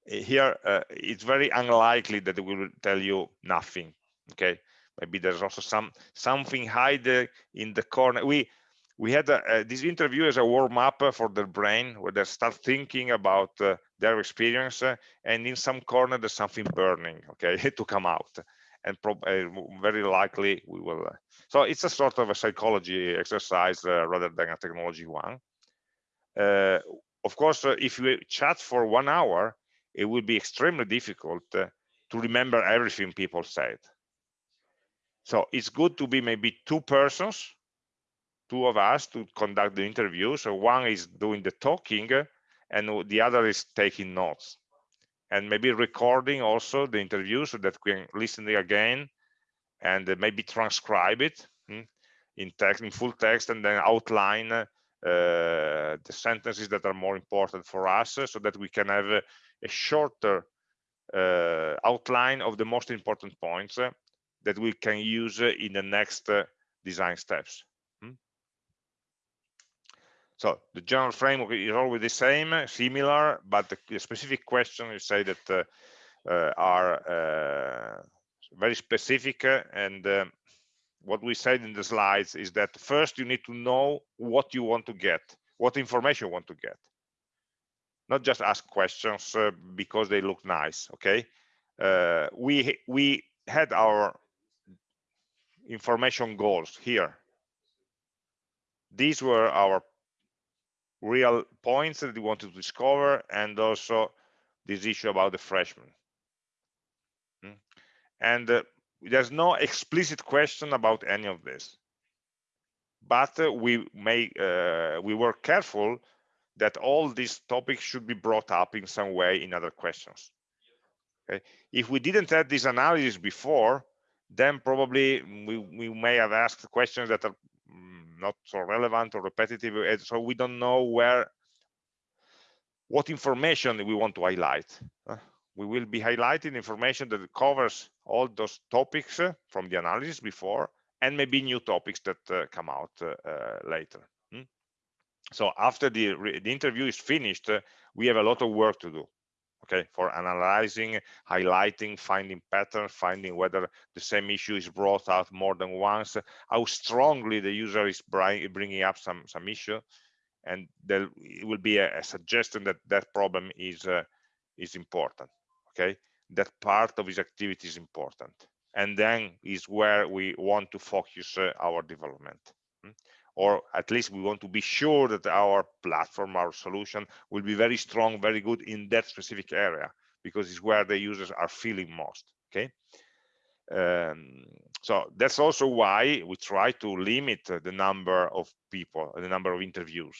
here uh, it's very unlikely that we will tell you nothing okay maybe there's also some something hide in the corner we we had a, uh, this interview as a warm up for their brain where they start thinking about uh, their experience uh, and in some corner there's something burning okay to come out. And uh, very likely we will uh, so it's a sort of a psychology exercise uh, rather than a technology one. Of course if you chat for one hour it will be extremely difficult to remember everything people said. So it's good to be maybe two persons two of us to conduct the interview. So one is doing the talking and the other is taking notes and maybe recording also the interview so that we can listen again and maybe transcribe it hmm, in text in full text and then outline uh, the sentences that are more important for us so that we can have a, a shorter uh, outline of the most important points that we can use in the next uh, design steps so the general framework is always the same, similar, but the, specific question you say that uh, uh, are uh, very specific. Uh, and uh, what we said in the slides is that first you need to know what you want to get, what information you want to get not just ask questions uh, because they look nice okay we we had our information goals here these were our real points that we wanted to discover and also this issue about the freshman hmm? and uh, there's no explicit question about any of this. But uh, we may uh, we were careful that all these topics should be brought up in some way in other questions. Okay? If we didn't have this analysis before then probably we, we may have asked questions that are not so relevant or repetitive eh, so we don't know where what information we want to highlight. Uh, we will be highlighting information that covers all those topics uh, from the analysis before and maybe new topics that uh, come out uh, later. Hmm? so after the, the interview is finished we have a lot of work to do okay for analyzing highlighting finding patterns finding whether the same issue is brought out more than once how strongly the user is bringing up some some issue. And there will be a, a suggestion that that problem is uh, is important okay? That part of his activity is important. And then is where we want to focus uh, our development. Hmm? Or at least we want to be sure that our platform, our solution will be very strong, very good in that specific area, because it's where the users are feeling most, okay? Um, so that's also why we try to limit the number of people, the number of interviews.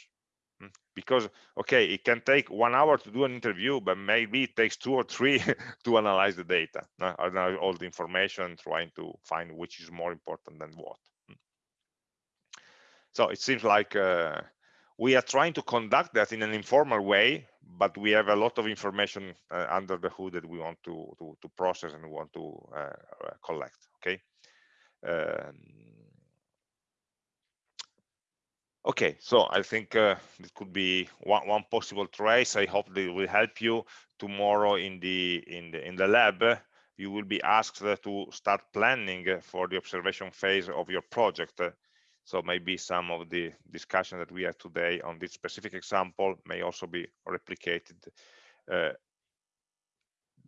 Hmm? Because, okay, it can take one hour to do an interview, but maybe it takes two or three to analyze the data, all the information, trying to find which is more important than what. So it seems like uh, we are trying to conduct that in an informal way, but we have a lot of information uh, under the hood that we want to, to, to process and we want to uh, uh collect, okay? Um, okay, so I think uh, it could be one, one possible trace. I hope they will help you tomorrow in the in the in the lab you will be asked to start planning for the observation phase of your project so maybe some of the discussion that we had today on this specific example may also be replicated. Uh,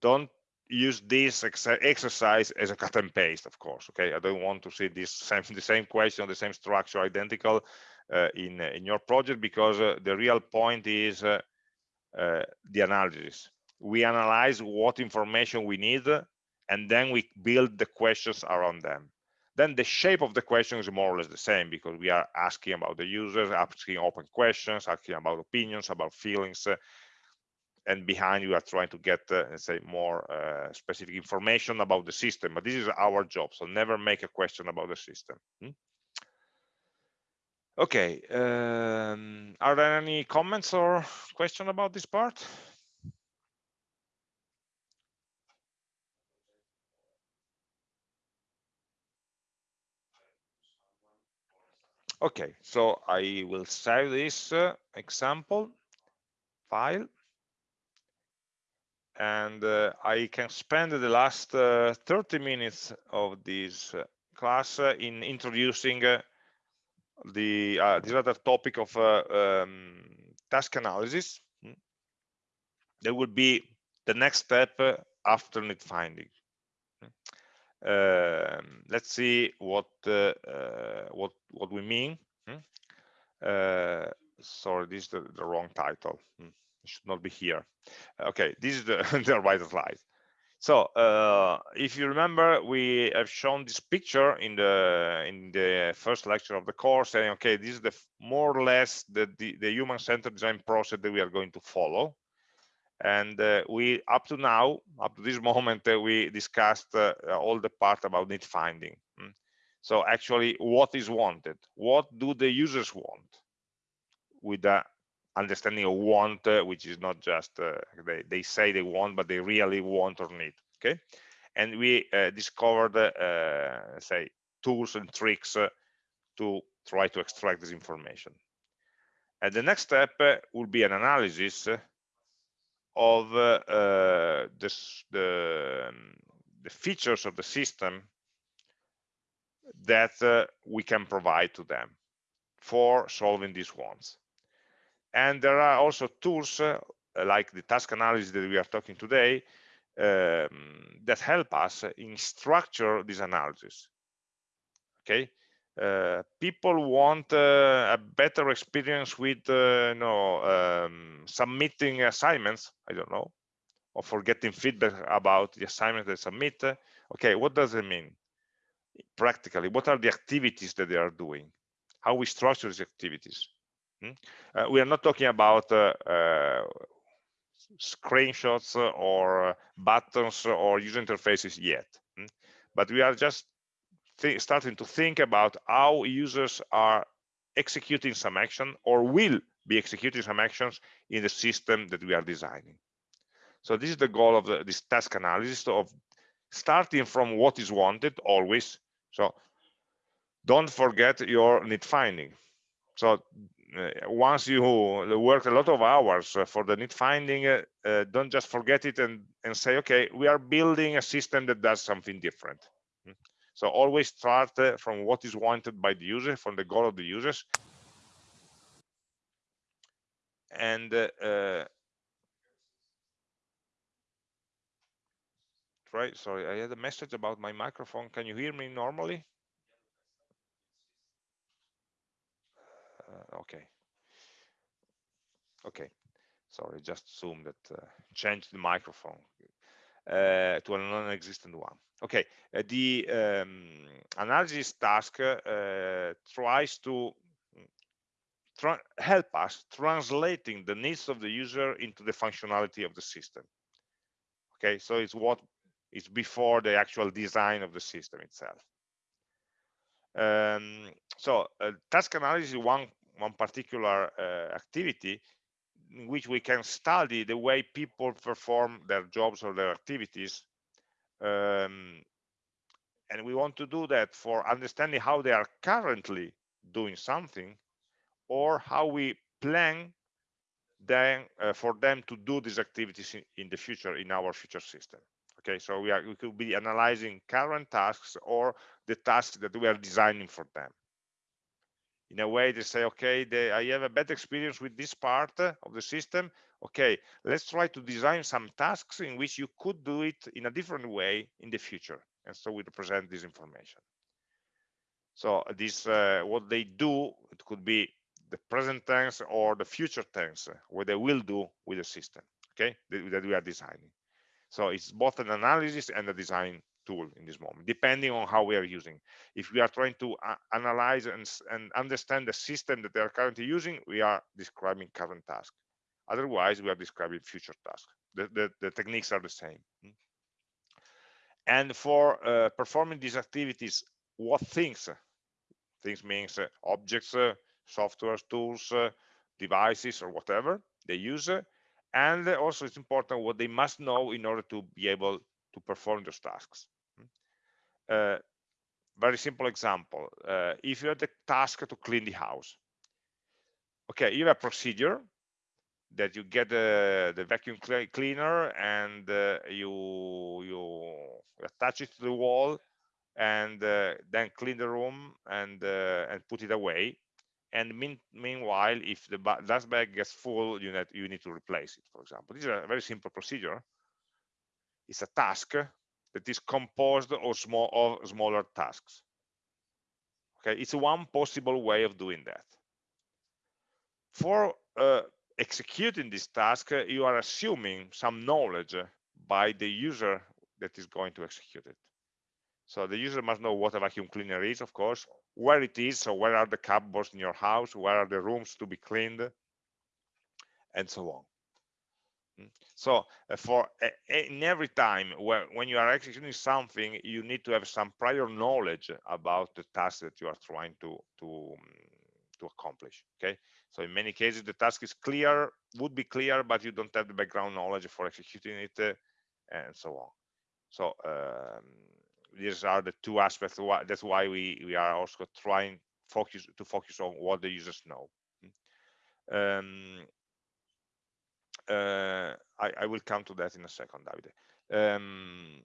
don't use this ex exercise as a cut and paste, of course. Okay, I don't want to see this same the same question, the same structure, identical uh, in in your project because uh, the real point is uh, uh, the analysis. We analyze what information we need, and then we build the questions around them then the shape of the question is more or less the same because we are asking about the users, asking open questions, asking about opinions, about feelings, uh, and behind you are trying to get, uh, say, more uh, specific information about the system. But this is our job, so never make a question about the system. Hmm? Okay, um, are there any comments or question about this part? Okay, so I will save this uh, example file and uh, I can spend the last uh, 30 minutes of this uh, class uh, in introducing uh, the this other topic of um, task analysis. Hmm. That would be the next step after need finding. Um, let's see what uh, uh, what what we mean. Hmm? Uh, sorry, this is the, the wrong title. Hmm. It should not be here. Okay, this is the, the right slide. So uh, if you remember, we have shown this picture in the in the first lecture of the course, saying, okay, this is the more or less the, the, the human-centered design process that we are going to follow and uh, we up to now up to this moment uh, we discussed uh, all the part about need finding mm. so actually what is wanted? What do the users want? With the understanding of want uh, which is not just uh, they, they say they want but they really want or need okay? And we uh, discovered say tools and tricks to try to extract this information. And the next step will be an analysis of uh, uh, this, the, um, the features of the system that uh, we can provide to them for solving these ones. and there are also tools uh, like the task analysis that we are talking today um, that help us in structure this analysis okay uh, people want uh, a better experience with uh, you know um, submitting assignments i don't know or for getting feedback about the assignment they submit okay what does it mean practically what are the activities that they are doing how we structure these activities hmm? uh, we are not talking about uh, uh, screenshots or buttons or user interfaces yet hmm? but we are just starting to think about how users are executing some action or will be executing some actions in the system that we are designing. So this is the goal of the, this task analysis of starting from what is wanted always. So don't forget your need finding. So uh, once you work a lot of hours uh, for the need finding, uh, uh, don't just forget it and, and say, okay, we are building a system that does something different. So always start uh, from what is wanted by the user, from the goal of the users. And uh, uh try, sorry, I had a message about my microphone. Can you hear me normally? Uh, okay. Okay. Sorry, just Zoom that uh, changed the microphone uh, to a non-existent one. Okay, uh, the um, analysis task uh, tries to mm, help us translating the needs of the user into the functionality of the system. Okay, so it's what is before the actual design of the system itself. Um, so task analysis is one one particular activity in which we can study the way people perform their jobs or their activities um, and we want to do that for understanding how they are currently doing something or how we plan then uh, for them to do these activities in, in, the future in our future system. Okay so we are we could be analyzing current tasks or the tasks that we are designing for them in a way they say okay i have a bad experience with this part of the system. Okay let's try to design some tasks in which you could do it in a different way in the future. And so we present this information. So this uh, what they do it could be the present tense or the future tense what they will do with the system okay that we are designing. So it's both an analysis and a design tool in this moment, depending on how we are using. If we are trying to uh, analyze and, and understand the system that they are currently using, we are describing current task. Otherwise, we are describing future task. The, the, the techniques are the same. And for uh, performing these activities, what things? Things means uh, objects, uh, software, tools, uh, devices, or whatever they use. and also it's important what they must know in order to be able to perform those tasks. Uh, very simple example. Uh, if you have the task to clean the house, okay, you have a procedure that you get the, the vacuum cleaner and uh, you you attach it to the wall and uh, then clean the room and uh, and put it away. And mean, meanwhile if the dust bag gets full you need you need to replace it for example. This is a very simple procedure. It's a task that is composed of small of smaller tasks. Okay it's one possible way of doing that. For uh, executing this task uh, you are assuming some knowledge by the user that is going to execute it. So the user must know what a vacuum cleaner is of course where it is so where are the cupboards in your house where are the rooms to be cleaned and so on. So uh, for in every time where, when you are executing something, you need to have some prior knowledge about the task that you are trying to to um, to accomplish. Okay. So in many cases, the task is clear, would be clear, but you don't have the background knowledge for executing it, uh, and so on. So um, these are the two aspects. That's why we we are also trying focus to focus on what the users know. Mm. Um, I, I, will come to that in a second, Davide. Um,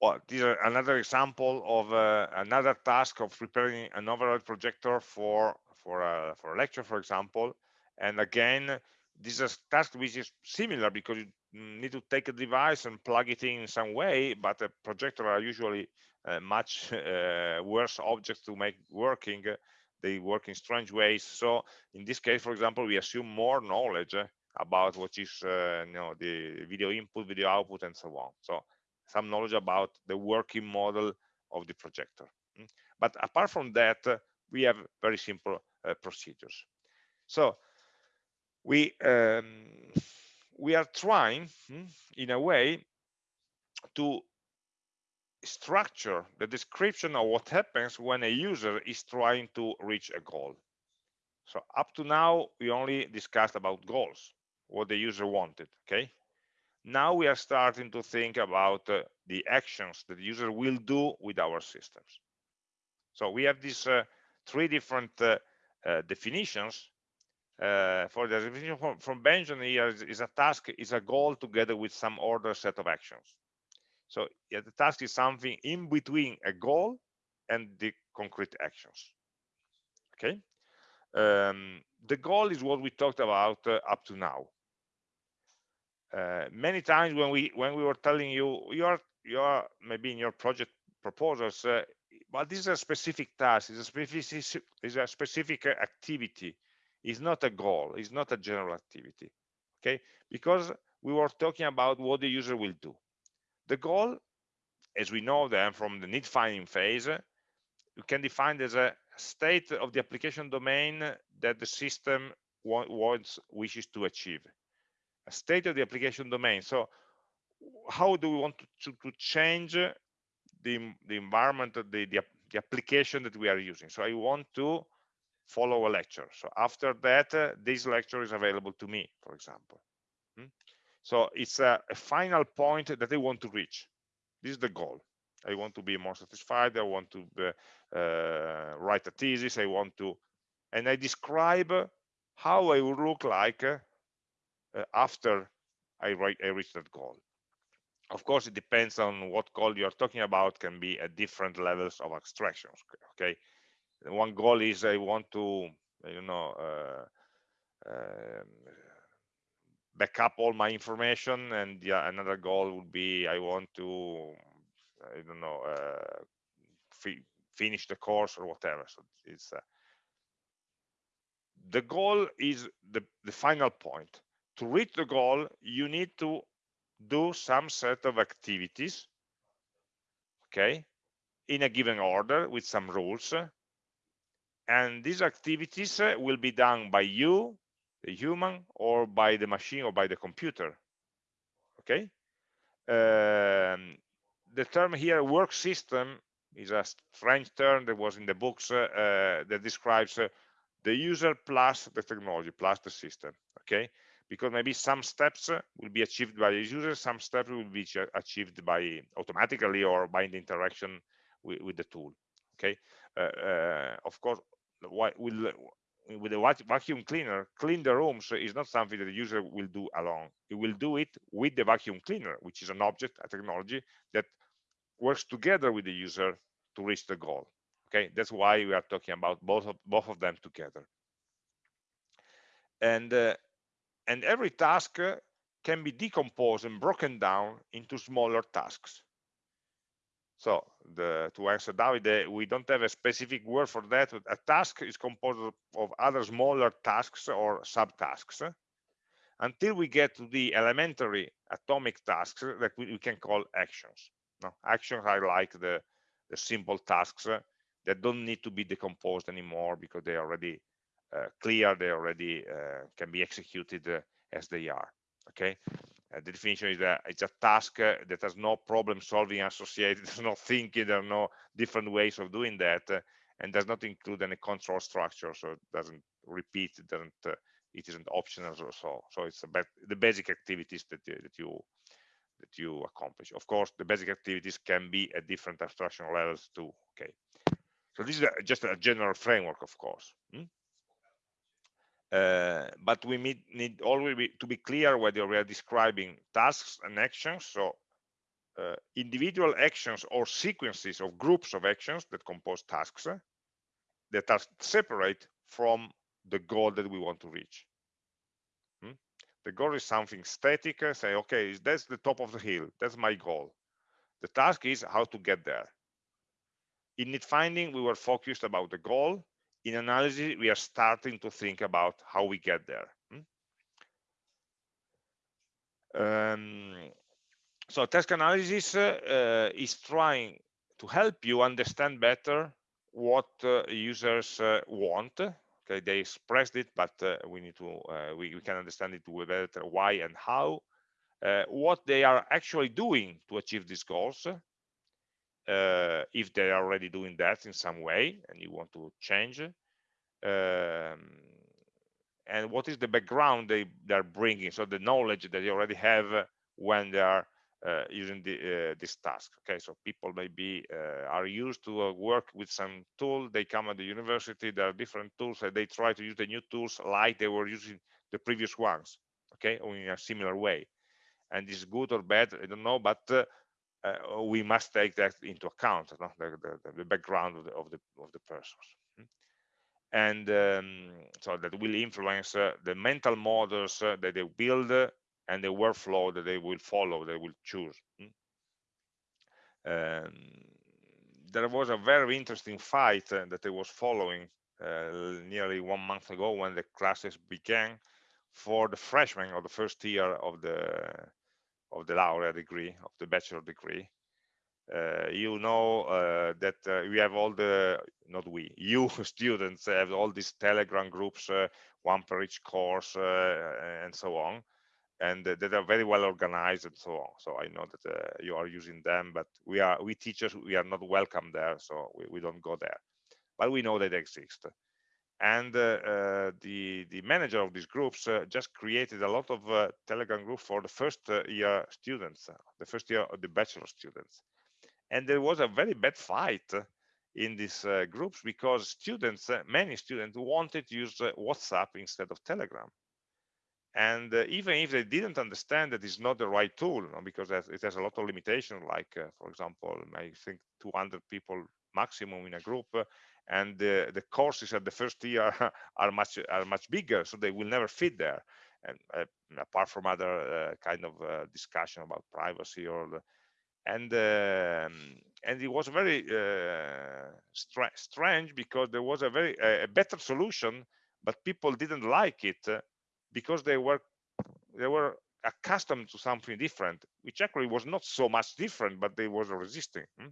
well, this is another example of uh, another task of preparing an overhead projector for for a for a lecture for example and again this is a task which is similar because you need to take a device and plug it in some way but a projector are usually uh, much uh, worse objects to make working they work in strange ways. So in this case for example we assume more knowledge about what is uh, you know the video input video output and so on. So some knowledge about the working model of the projector. Mm. but apart from that we have very simple uh, procedures. So we um, we are trying mm, in a way to structure the description of what happens when a user is trying to reach a goal. So up to now we only discussed about goals what the user wanted okay? Now we are starting to think about uh, the actions that the user will do with our systems. So we have these uh, three different uh, uh definitions. Uh, for the definition from, from Benyon here is, is, a task is a goal together with some order set of actions so yeah, the task is something in between a goal and the concrete actions okay? Um, the goal is what we talked about uh, up to now. Uh, many times when we when we were telling you you are you are maybe in your project proposals uh, but this is a specific task is a specific is a specific activity. Is not a goal it's not a general activity okay? Because we were talking about what the user will do the goal as we know them from the need finding phase you can define as a state of the application domain that the system wants wishes to achieve a state of the application domain. So how do we want to, to, change the, the environment, the, the, the, application that we are using? So I want to follow a lecture. So after that, uh, this lecture is available to me, for example. Hmm? So it's a, a, final point that I want to reach. This is the goal. I want to be more satisfied. I want to uh, uh, write a thesis. I want to, and I describe how I would look like uh, after I, write, I reach that goal. Of course, it depends on what goal you're talking about, can be at different levels of abstractions. Okay, one goal is I want to, you know, uh, uh, back up all my information, and yeah, another goal would be I want to, I don't know, uh, finish the course or whatever. So it's uh, the goal is the the final point to reach the goal, you need to do some set of activities, okay, in a given order with some rules. And these activities uh, will be done by you, the human, or by the machine or by the computer, okay? Um, the term here, work system, is a strange term that was in the books uh, uh, that describes uh, the user plus the technology, plus the system, okay? because maybe some steps will be achieved by the user, some steps will be achieved by automatically or by the interaction with, with the tool. Okay, uh, uh, of course, with with a vacuum cleaner, clean the rooms is not something that the user will do alone. He will do it with the vacuum cleaner, which is an object, a technology that works together with the user to reach the goal. Okay, that's why we are talking about both of both of them together. And uh, and every task can be decomposed and broken down into smaller tasks. So the, to answer David, we don't have a specific word for that. A task is composed of other smaller tasks or subtasks until we get to the elementary atomic tasks that we, we can call actions. No, actions are like the, the simple tasks that don't need to be decomposed anymore because they are already uh, clear, they already uh, can be executed uh, as they are. Okay, the definition is that it's a task that has no problem solving associated, there's no thinking, there are no different ways of doing that, and does not include any control structure, so it doesn't repeat, it doesn't, uh, it isn't optional or so. So it's about the basic activities that that you that you accomplish. Of course, the basic activities can be at different abstraction levels too. Okay, so this is a, just a general framework, of course. Hmm? Uh, but we need, need always be, to be clear whether we are describing tasks and actions so uh, individual actions or sequences of groups of actions that compose tasks uh, that are separate from the goal that we want to reach. Hmm? The goal is something static, uh, say, okay, that's the top of the hill, that's my goal. The task is how to get there. In need finding, we were focused about the goal. In analysis, we are starting to think about how we get there. Hmm? Um, so task analysis uh, is trying to help you understand better what uh, users uh, want okay they expressed it but uh, we need to uh, we, we, can understand it better why and how uh, what they are actually doing to achieve these goals if they are already doing that in some way and you want to change um, and what is the background they they're bringing so the knowledge that they already have when they are uh, using the, uh, this task. Okay, so people maybe uh, are used to work with some tool. They come at the university, there are different tools, and they try to use the new tools like they were using the previous ones. Okay, or in a similar way. And this is good or bad, I don't know, but uh, we must take that into account, no? the, the, the, background of the, of the of the persons. Hmm? And um, so that will influence uh, the mental models uh, that they build and the workflow that they will follow, they will choose. Um, there was a very interesting fight uh, that I was following uh, nearly one month ago when the classes began for the freshmen of the first year of the of the laureate degree of the bachelor degree uh, you know uh, that uh, we have all the not we you students have all these telegram groups uh, one per each course and so on and uh, that are very well organized and so on. So I know that uh, you are using them, but we are we teachers we are not welcome there, so we, we don't go there. But we know that they exist. And uh, uh the the manager of these groups uh, just created a lot of uh, Telegram groups for the first year students, the first year of the bachelor students. And there was a very bad fight in these groups because students, many students wanted to use WhatsApp instead of Telegram and uh, even if they didn't understand that it's not the right tool because it has a lot of limitation like uh, for example i think 200 people maximum in a group uh, and the courses at the first year are much are much bigger so they will never fit there and uh, apart from other uh, kind of uh, discussion about privacy or the, and um, and it was very str strange because there was a very a better solution but people didn't like it because they were they were accustomed to something different which actually was not so much different but they was resisting hmm?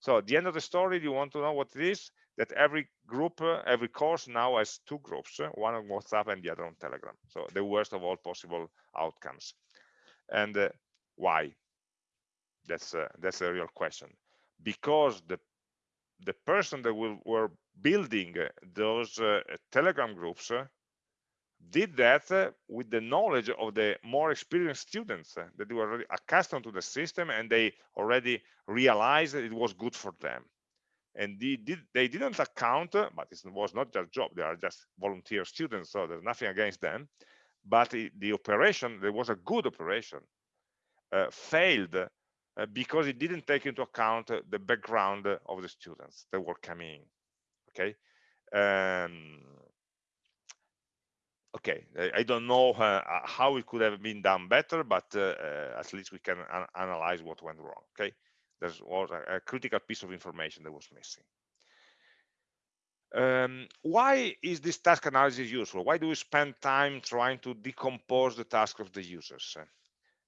so at the end of the story you want to know what it is that every group uh, every course now has two groups uh, one on whatsapp and the other on telegram. So the worst of all possible outcomes. And uh, why? That's uh, that's a real question. Because the the person that will, were building uh, those uh, telegram groups did that uh, with the knowledge of the more experienced students uh, that were already accustomed to the system and they already realized that it was good for them and they, did, they didn't account uh, but it was not their job. They are just volunteer students so there's nothing against them. But the, the operation there was a good operation uh, failed uh, because it didn't take into account the background of the students that were coming okay? Um, okay i don't know uh, uh, how it could have been done better but uh, uh at least we can an analyze what went wrong okay there was a, a, critical piece of information that was missing um, why is this task analysis useful why do we spend time trying to decompose the task of the users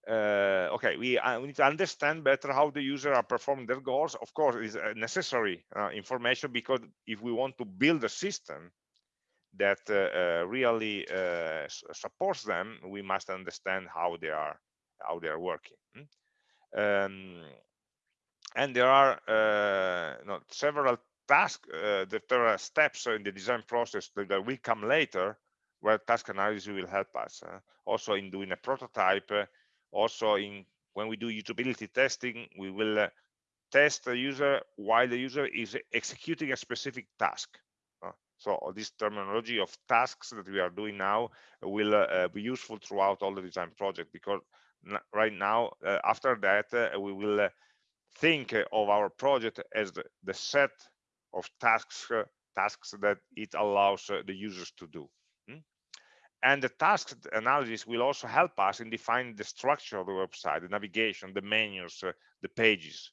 uh, okay we, uh, we, need to understand better how the user are performing their goals of course it's necessary information because if we want to build a system that uh, uh, really uh, supports them, we must understand how they are how they are working. Hmm? Um, and there are not several tasks, there are steps in the design process that, will come later where task analysis will help us. Uh, also in doing a prototype, uh, also in when we do usability testing, we will uh, test the user while the user is executing a specific task. So this terminology of tasks that we are doing now will uh, be useful throughout all the design project because right now, uh, after that, uh, we will think of our project as the, the set of tasks tasks that it allows uh, the users to do. Hmm? And the task analysis will also help us in defining the structure of the website, the navigation, the menus, uh, the pages,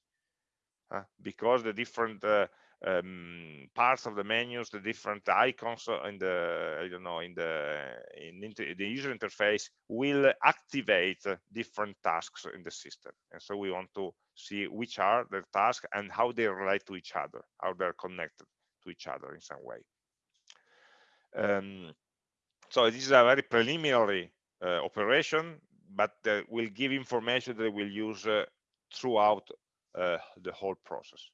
uh, because the different uh, um, parts of the menus, the different icons in the I don't know in the in the user interface will activate different tasks in the system, and so we want to see which are the tasks and how they relate to each other, how they're connected to each other in some way. Um, so this is a very preliminary uh, operation, but uh, will give information that we'll use uh, throughout uh, the whole process.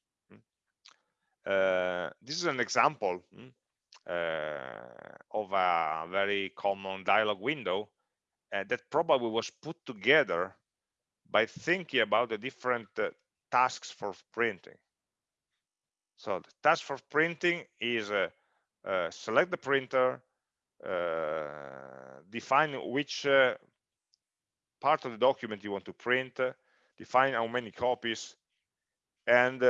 Uh, this is an example hmm, uh, of a very common dialog window uh, that probably was put together by thinking about the different uh, tasks for printing. So the task for printing is uh, uh, select the printer, define which part of the document you want to print, define how many copies, and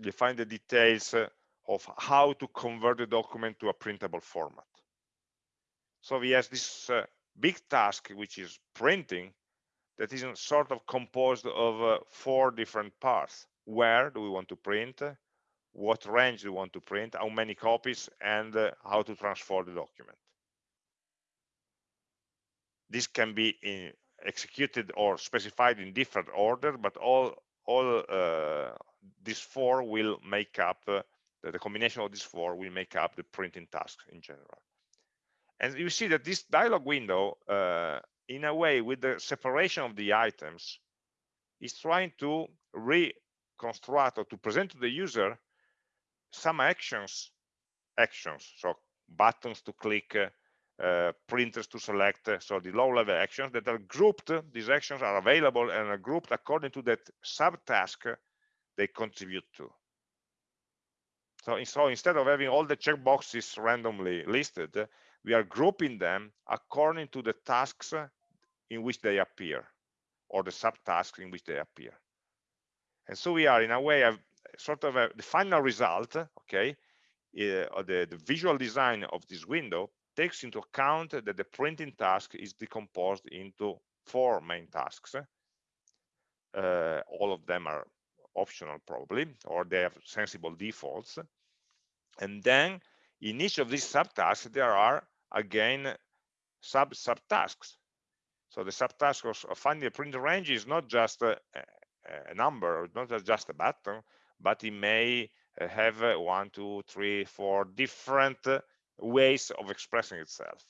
define the details uh, of how to convert the document to a printable format. So we have this uh, big task, which is printing, that is sort of composed of uh, four different parts. Where do we want to print? What range do we want to print? How many copies? And uh, how to transfer the document. This can be in, executed or specified in different order, but all all uh, these four will make up uh, the combination of these four will make up the printing task in general. And you see that this dialog window uh, in a way with the separation of the items is trying to reconstruct or to present to the user some actions actions so buttons to click printers to select uh, so the low level actions that are grouped these actions are available and are grouped according to that subtask they contribute to. So, so instead of having all the checkboxes randomly listed we are grouping them according to the tasks in which they appear or the subtasks in which they appear. And so we are in a way a sort of a, the final result okay uh, the, the visual design of this window takes into account that the printing task is decomposed into four main tasks. Uh, all of them are optional probably, or they have sensible defaults. And then in each of these subtasks, there are again sub subtasks. So the subtask of finding a printer range is not just a, a number, not just a button, but it may have one, two, three, four different ways of expressing itself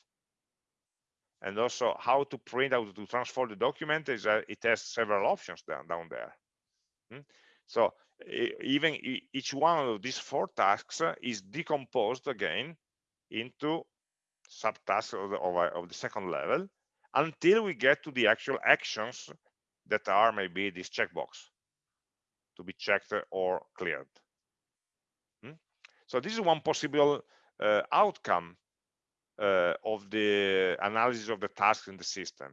and also how to print out to transfer the document is uh, it has several options down down there hmm? so even each one of these four tasks is decomposed again into subtasks of the, of, of the second level until we get to the actual actions that are maybe this checkbox to be checked or cleared hmm? so this is one possible uh, outcome uh, of the analysis of the task in the system.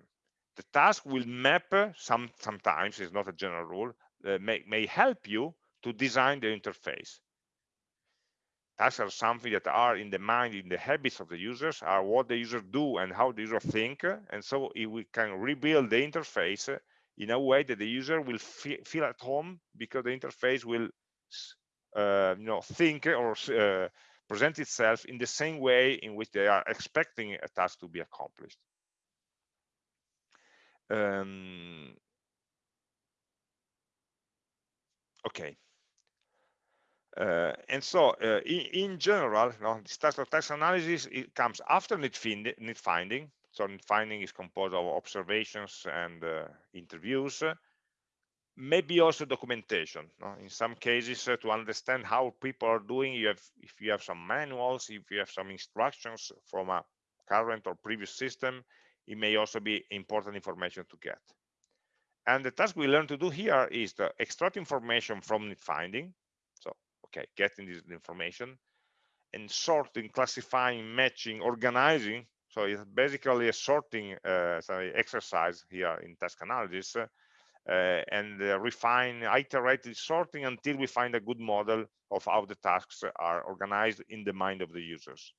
The task will map some sometimes it's not a general rule uh, may, may help you to design the interface. Tasks are something that are in the mind, in the habits of the users, are what the user do and how the user think. And so we can rebuild the interface in a way that the user will feel at home because the interface will uh, you know think or uh, present itself in the same way in which they are expecting a task to be accomplished. Um, okay. Uh, and so uh, in, in, general, you know, this task of task analysis it comes after need, find, need finding. So need finding is composed of observations and uh, interviews maybe also documentation no? in some cases uh, to understand how people are doing you have if you have some manuals if you have some instructions from a current or previous system it may also be important information to get and the task we learn to do here is to extract information from the finding so okay getting this information and sorting classifying matching organizing so it's basically a sorting uh, sorry, exercise here in task analysis and uh, refine iterated sorting until we find a good model of how the tasks are organized in the mind of the users.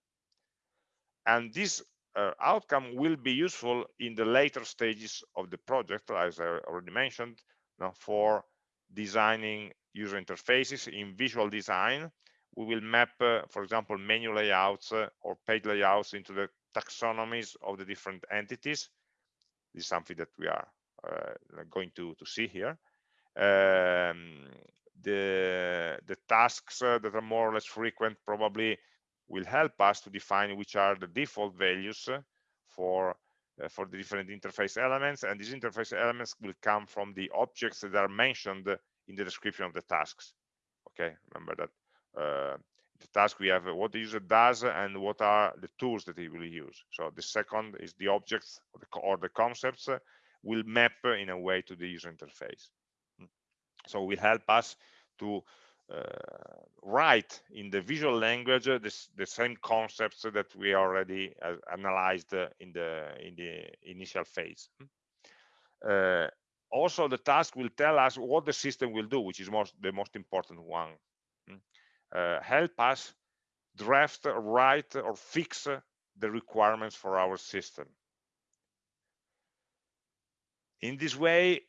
And this uh, outcome will be useful in the later stages of the project as i already mentioned you know, for designing user interfaces in visual design. We will map uh, for example menu layouts uh, or page layouts into the taxonomies of the different entities. This is something that we are going to, to see here. Um, the, the tasks uh, that are more or less frequent probably will help us to define which are the default values for uh, for the different interface elements. And these interface elements will come from the objects that are mentioned in the description of the tasks. Okay remember that uh, the task we have what the user does and what are the tools that he will use. So the second is the objects or the, or the concepts will map in a way to the user interface. Hmm. So will help us to uh, write in the visual language uh, this, the same concepts that we already uh, analyzed in the in the initial phase. Hmm. Uh, also, the task will tell us what the system will do, which is most the most important one. Hmm. Uh, help us draft, write, or fix the requirements for our system. In this way,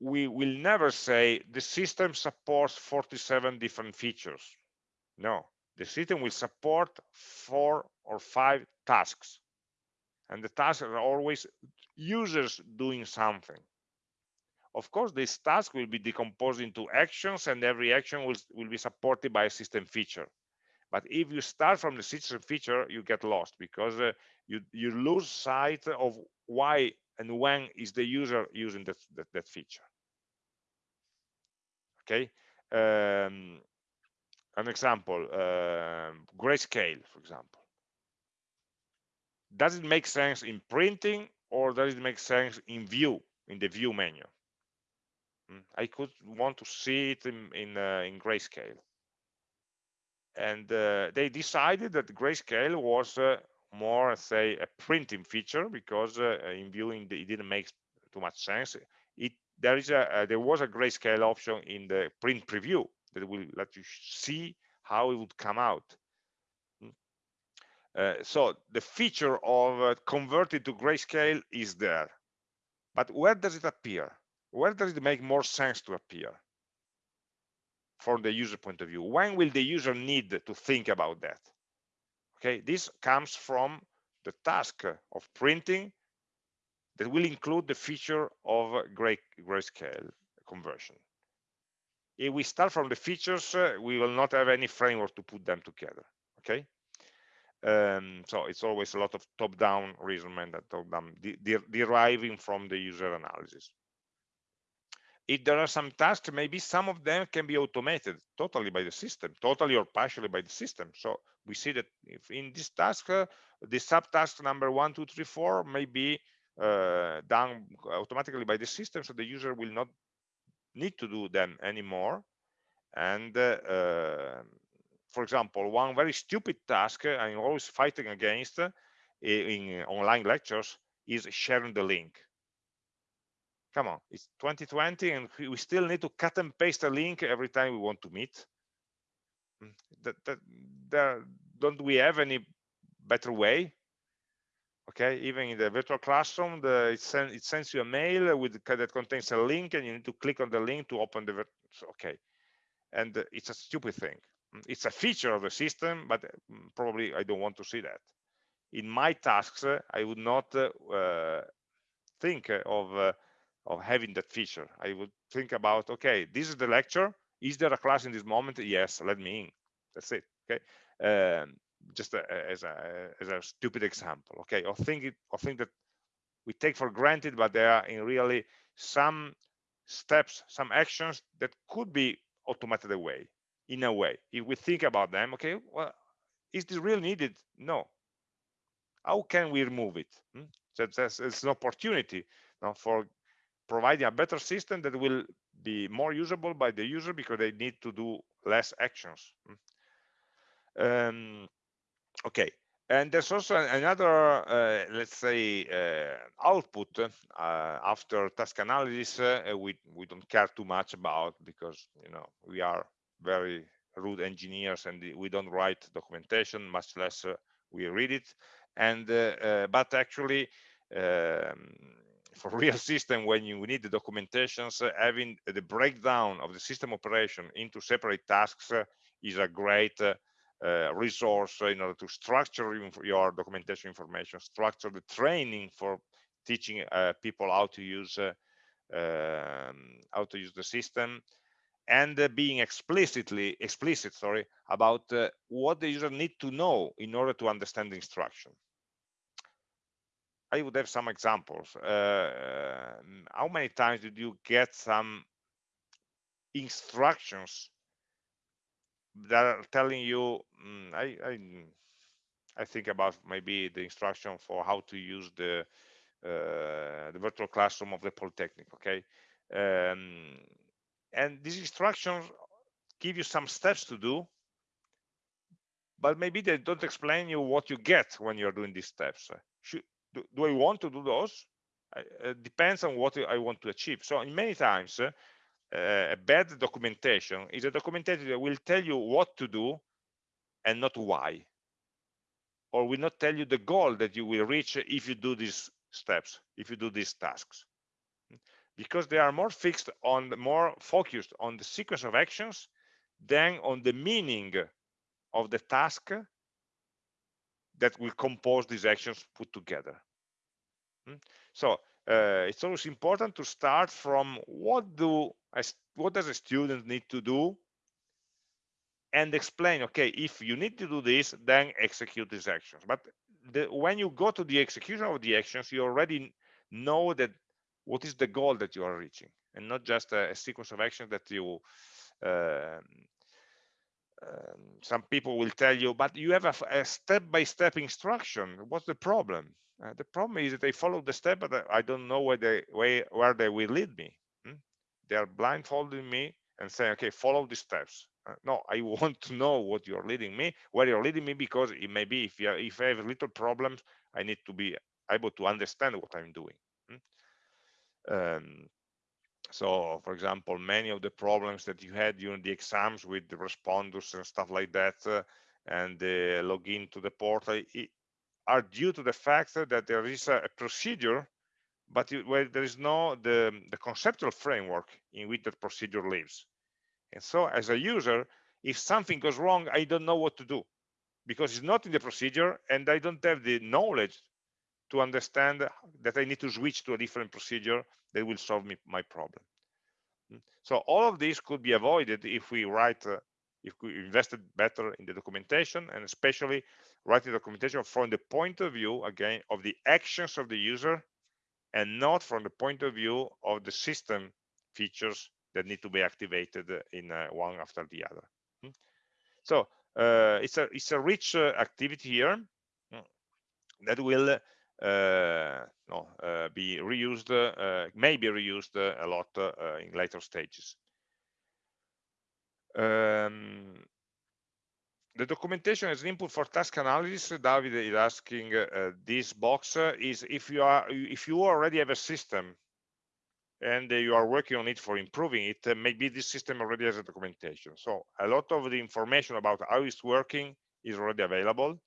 we will never say the system supports 47 different features. No, the system will support four or five tasks. And the tasks are always users doing something. Of course, this task will be decomposed into actions and every action will, will be supported by a system feature. But if you start from the system feature, you get lost because uh, you, you lose sight of why and when is the user using that, that, that feature. Okay, um, an example, uh, grayscale, for example. Does it make sense in printing or does it make sense in view, in the view menu? Hmm, I could want to see it in, in, uh, in grayscale. And uh, they decided that grayscale was uh, more say a printing feature because uh, in viewing it didn't make too much sense. It there is a uh, there was a grayscale option in the print preview that will let you see how it would come out. Hmm. uh, so the feature of uh, converted to grayscale is there. But where does it appear? Where does it make more sense to appear? From the user point of view when will the user need to think about that okay this comes from the task of printing that will include the feature of gray grayscale conversion. If we start from the features uh, we will not have any framework to put them together okay? Um, so it's always a lot of top-down reasoning that top-down de de deriving from the user analysis if there are some tasks maybe some of them can be automated totally by the system totally or partially by the system. So we see that if in this task uh, the subtask number one two three four may be uh, done automatically by the system so the user will not need to do them anymore. And uh, uh for example one very stupid task uh, i'm always fighting against uh, in online lectures is sharing the link come on it's 2020 and we still need to cut and paste a link every time we want to meet. Mm, that, that don't we have any better way? Okay even in the virtual classroom the it, send, it sends you a mail with that contains a link and you need to click on the link to open the okay. And it's a stupid thing. Mm, it's a feature of the system but mm, probably i don't want to see that. In my tasks i would not uh, think of uh, of having that feature. I would think about, okay, this is the lecture. Is there a class in this moment? Yes, let me in. That's it. Okay. Um, just a, as a as a stupid example. Okay. Or think it or think that we take for granted, but there are in really some steps, some actions that could be automated away in a way. If we think about them, okay, well, is this really needed? No. How can we remove it? Hmm? So that's, it's an opportunity now for providing a better system that will be more usable by the user because they need to do less actions. Hmm. Um, okay, and there's also another, uh, let's say, uh, output uh, after task analysis uh, we, we don't care too much about because, you know, we are very rude engineers and we don't write documentation, much less uh, we read it. And uh, But actually, um, for real system, when you need the documentations, having the breakdown of the system operation into separate tasks is a great uh, resource in order to structure your documentation information, structure the training for teaching uh, people how to use uh, um, how to use the system, and uh, being explicitly explicit, sorry, about uh, what the user need to know in order to understand the instruction. I would have some examples. Uh, how many times did you get some instructions that are telling you mm, I, I I think about maybe the instruction for how to use the uh, the virtual classroom of the Polytechnic okay um, and these instructions give you some steps to do but maybe they don't explain you what you get when you're doing these steps do, do I want to do those? It depends on what I want to achieve. So in many times uh, a bad documentation is a documentation that will tell you what to do and not why. Or will not tell you the goal that you will reach if you do these steps if you do these tasks. Because they are more fixed on more focused on the sequence of actions than on the meaning of the task that will compose these actions put together hmm? so uh, it's always important to start from what do what does a student need to do and explain okay if you need to do this then execute these actions but the, when you go to the execution of the actions you already know that what is the goal that you are reaching and not just a, a sequence of actions that you um, um, some people will tell you but you have a step-by-step -step instruction what's the problem uh, the problem is that they follow the step but i don't know where they where, where they will lead me hmm? they are blindfolding me and saying okay follow the steps uh, no i want to know what you're leading me where you're leading me because it may be if you are, if i have little problems i need to be able to understand what i'm doing hmm? um, so for example many of the problems that you had during the exams with the Respondus and stuff like that uh, and the login to the portal it, are due to the fact that there is a, a procedure but where there is no the, the conceptual framework in which that procedure lives. And so as a user, if something goes wrong, I don't know what to do because it's not in the procedure and I don't have the knowledge to understand that I need to switch to a different procedure that will solve me my problem. Hmm? So all of this could be avoided if we write, uh, if we invested better in the documentation and especially writing documentation from the point of view, again, of the actions of the user and not from the point of view of the system features that need to be activated in uh, one after the other. Hmm? So uh, it's a it's a rich uh, activity here hmm, that will no, uh, be reused, uh, may be reused a lot in later stages. Um, the documentation as an input for task analysis david is asking uh, this box uh, is if you are if you already have a system and uh, you are working on it for improving it uh, maybe this system already has a documentation so a lot of the information about how it's working is already available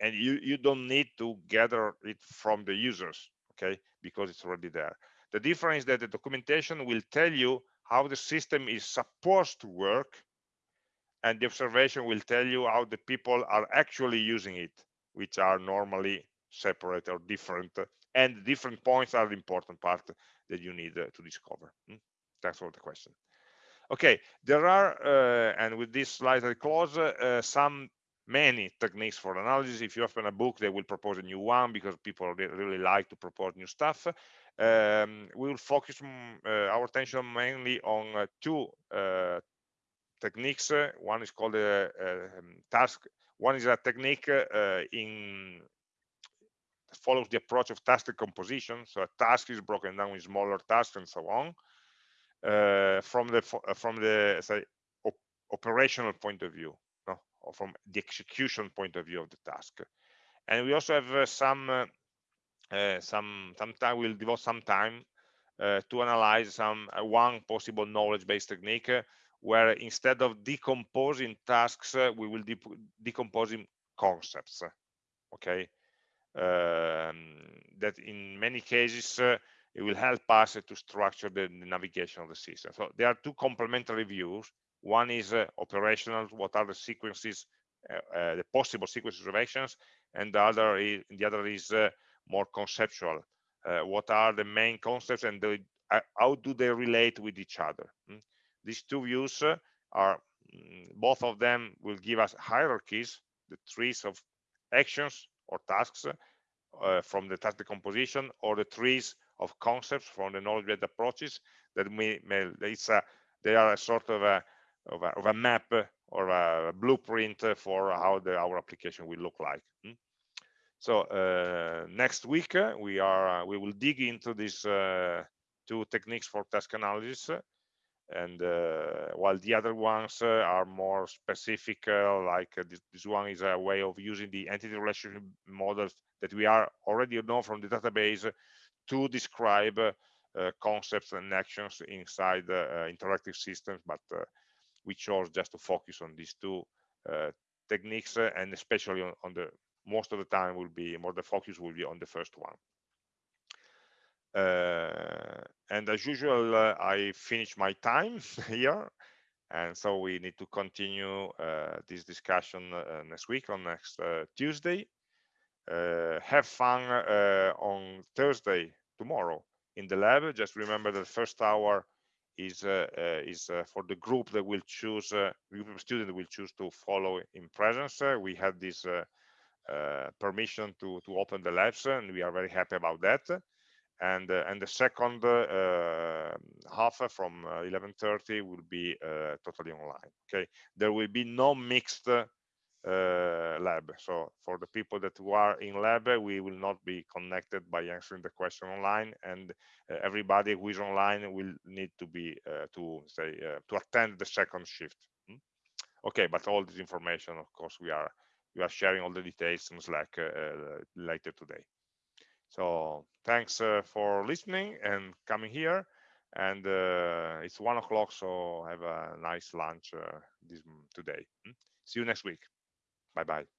and you you don't need to gather it from the users okay? Because it's already there. The difference is that the documentation will tell you how the system is supposed to work and the observation will tell you how the people are actually using it which are normally separate or different and different points are the important part that you need uh, to discover. Hmm? thanks for the question. Okay there are uh, and with this slide i close uh, some many techniques for analysis if you open a book they will propose a new one because people really like to propose new stuff um, we will focus uh, our attention mainly on uh, two uh, techniques. One is called a, a um, task. One is a technique uh, in follows the approach of task decomposition. So a task is broken down in smaller tasks and so on. Uh, from the uh, from the say op operational point of view? From the execution point of view of the task. and we also have uh, some uh, uh, some some time we'll devote some time uh, to analyze some uh, one possible knowledge-based technique where instead of decomposing tasks we will de decomposing concepts okay um, that in many cases it will help us to structure the, the, navigation of the system so there are two complementary views one is operational what are the sequences uh, the possible sequences of actions and the other is the other is uh, more conceptual uh, what are the main concepts and the, how do they relate with each other mm? these two views are mm, both of them will give us hierarchies the trees of actions or tasks uh, from the task decomposition or the trees of concepts from the knowledge-based approaches that may, may it's a, they are a sort of a, of a, of a map or a blueprint for how the, our application will look like. Hmm? So uh, next week uh, we are uh, we will dig into these uh, two techniques for task analysis, and uh, while the other ones uh, are more specific, like this, this, one is a way of using the entity relationship models that we are already know from the database to describe concepts and actions inside interactive systems, but we chose just to focus on these two uh, techniques and especially on, on, the most of the time will be more the focus will be on the first one. Uh, and as usual uh, i finish my time here and so we need to continue uh, this discussion uh, next week on next tuesday. Have fun on thursday tomorrow in the lab. Just remember the first hour is uh, uh, is uh, for the group that will choose uh, group of students will choose to follow in presence uh, we have this uh, permission to to open the labs and we are very happy about that. And and the second uh, um, half from 11:30 will be totally online okay? There will be no mixed lab. So for the people that are in lab, we will not be connected by answering the question online, and uh, everybody who is online will need to be uh, to say to attend the second shift. Hmm? Okay, but all this information, of course, we are we are sharing all the details in Slack later today. So thanks uh, for listening and coming here. And uh, it's one o'clock, so have a nice lunch uh, this today. Hmm? See you next week. Bye bye.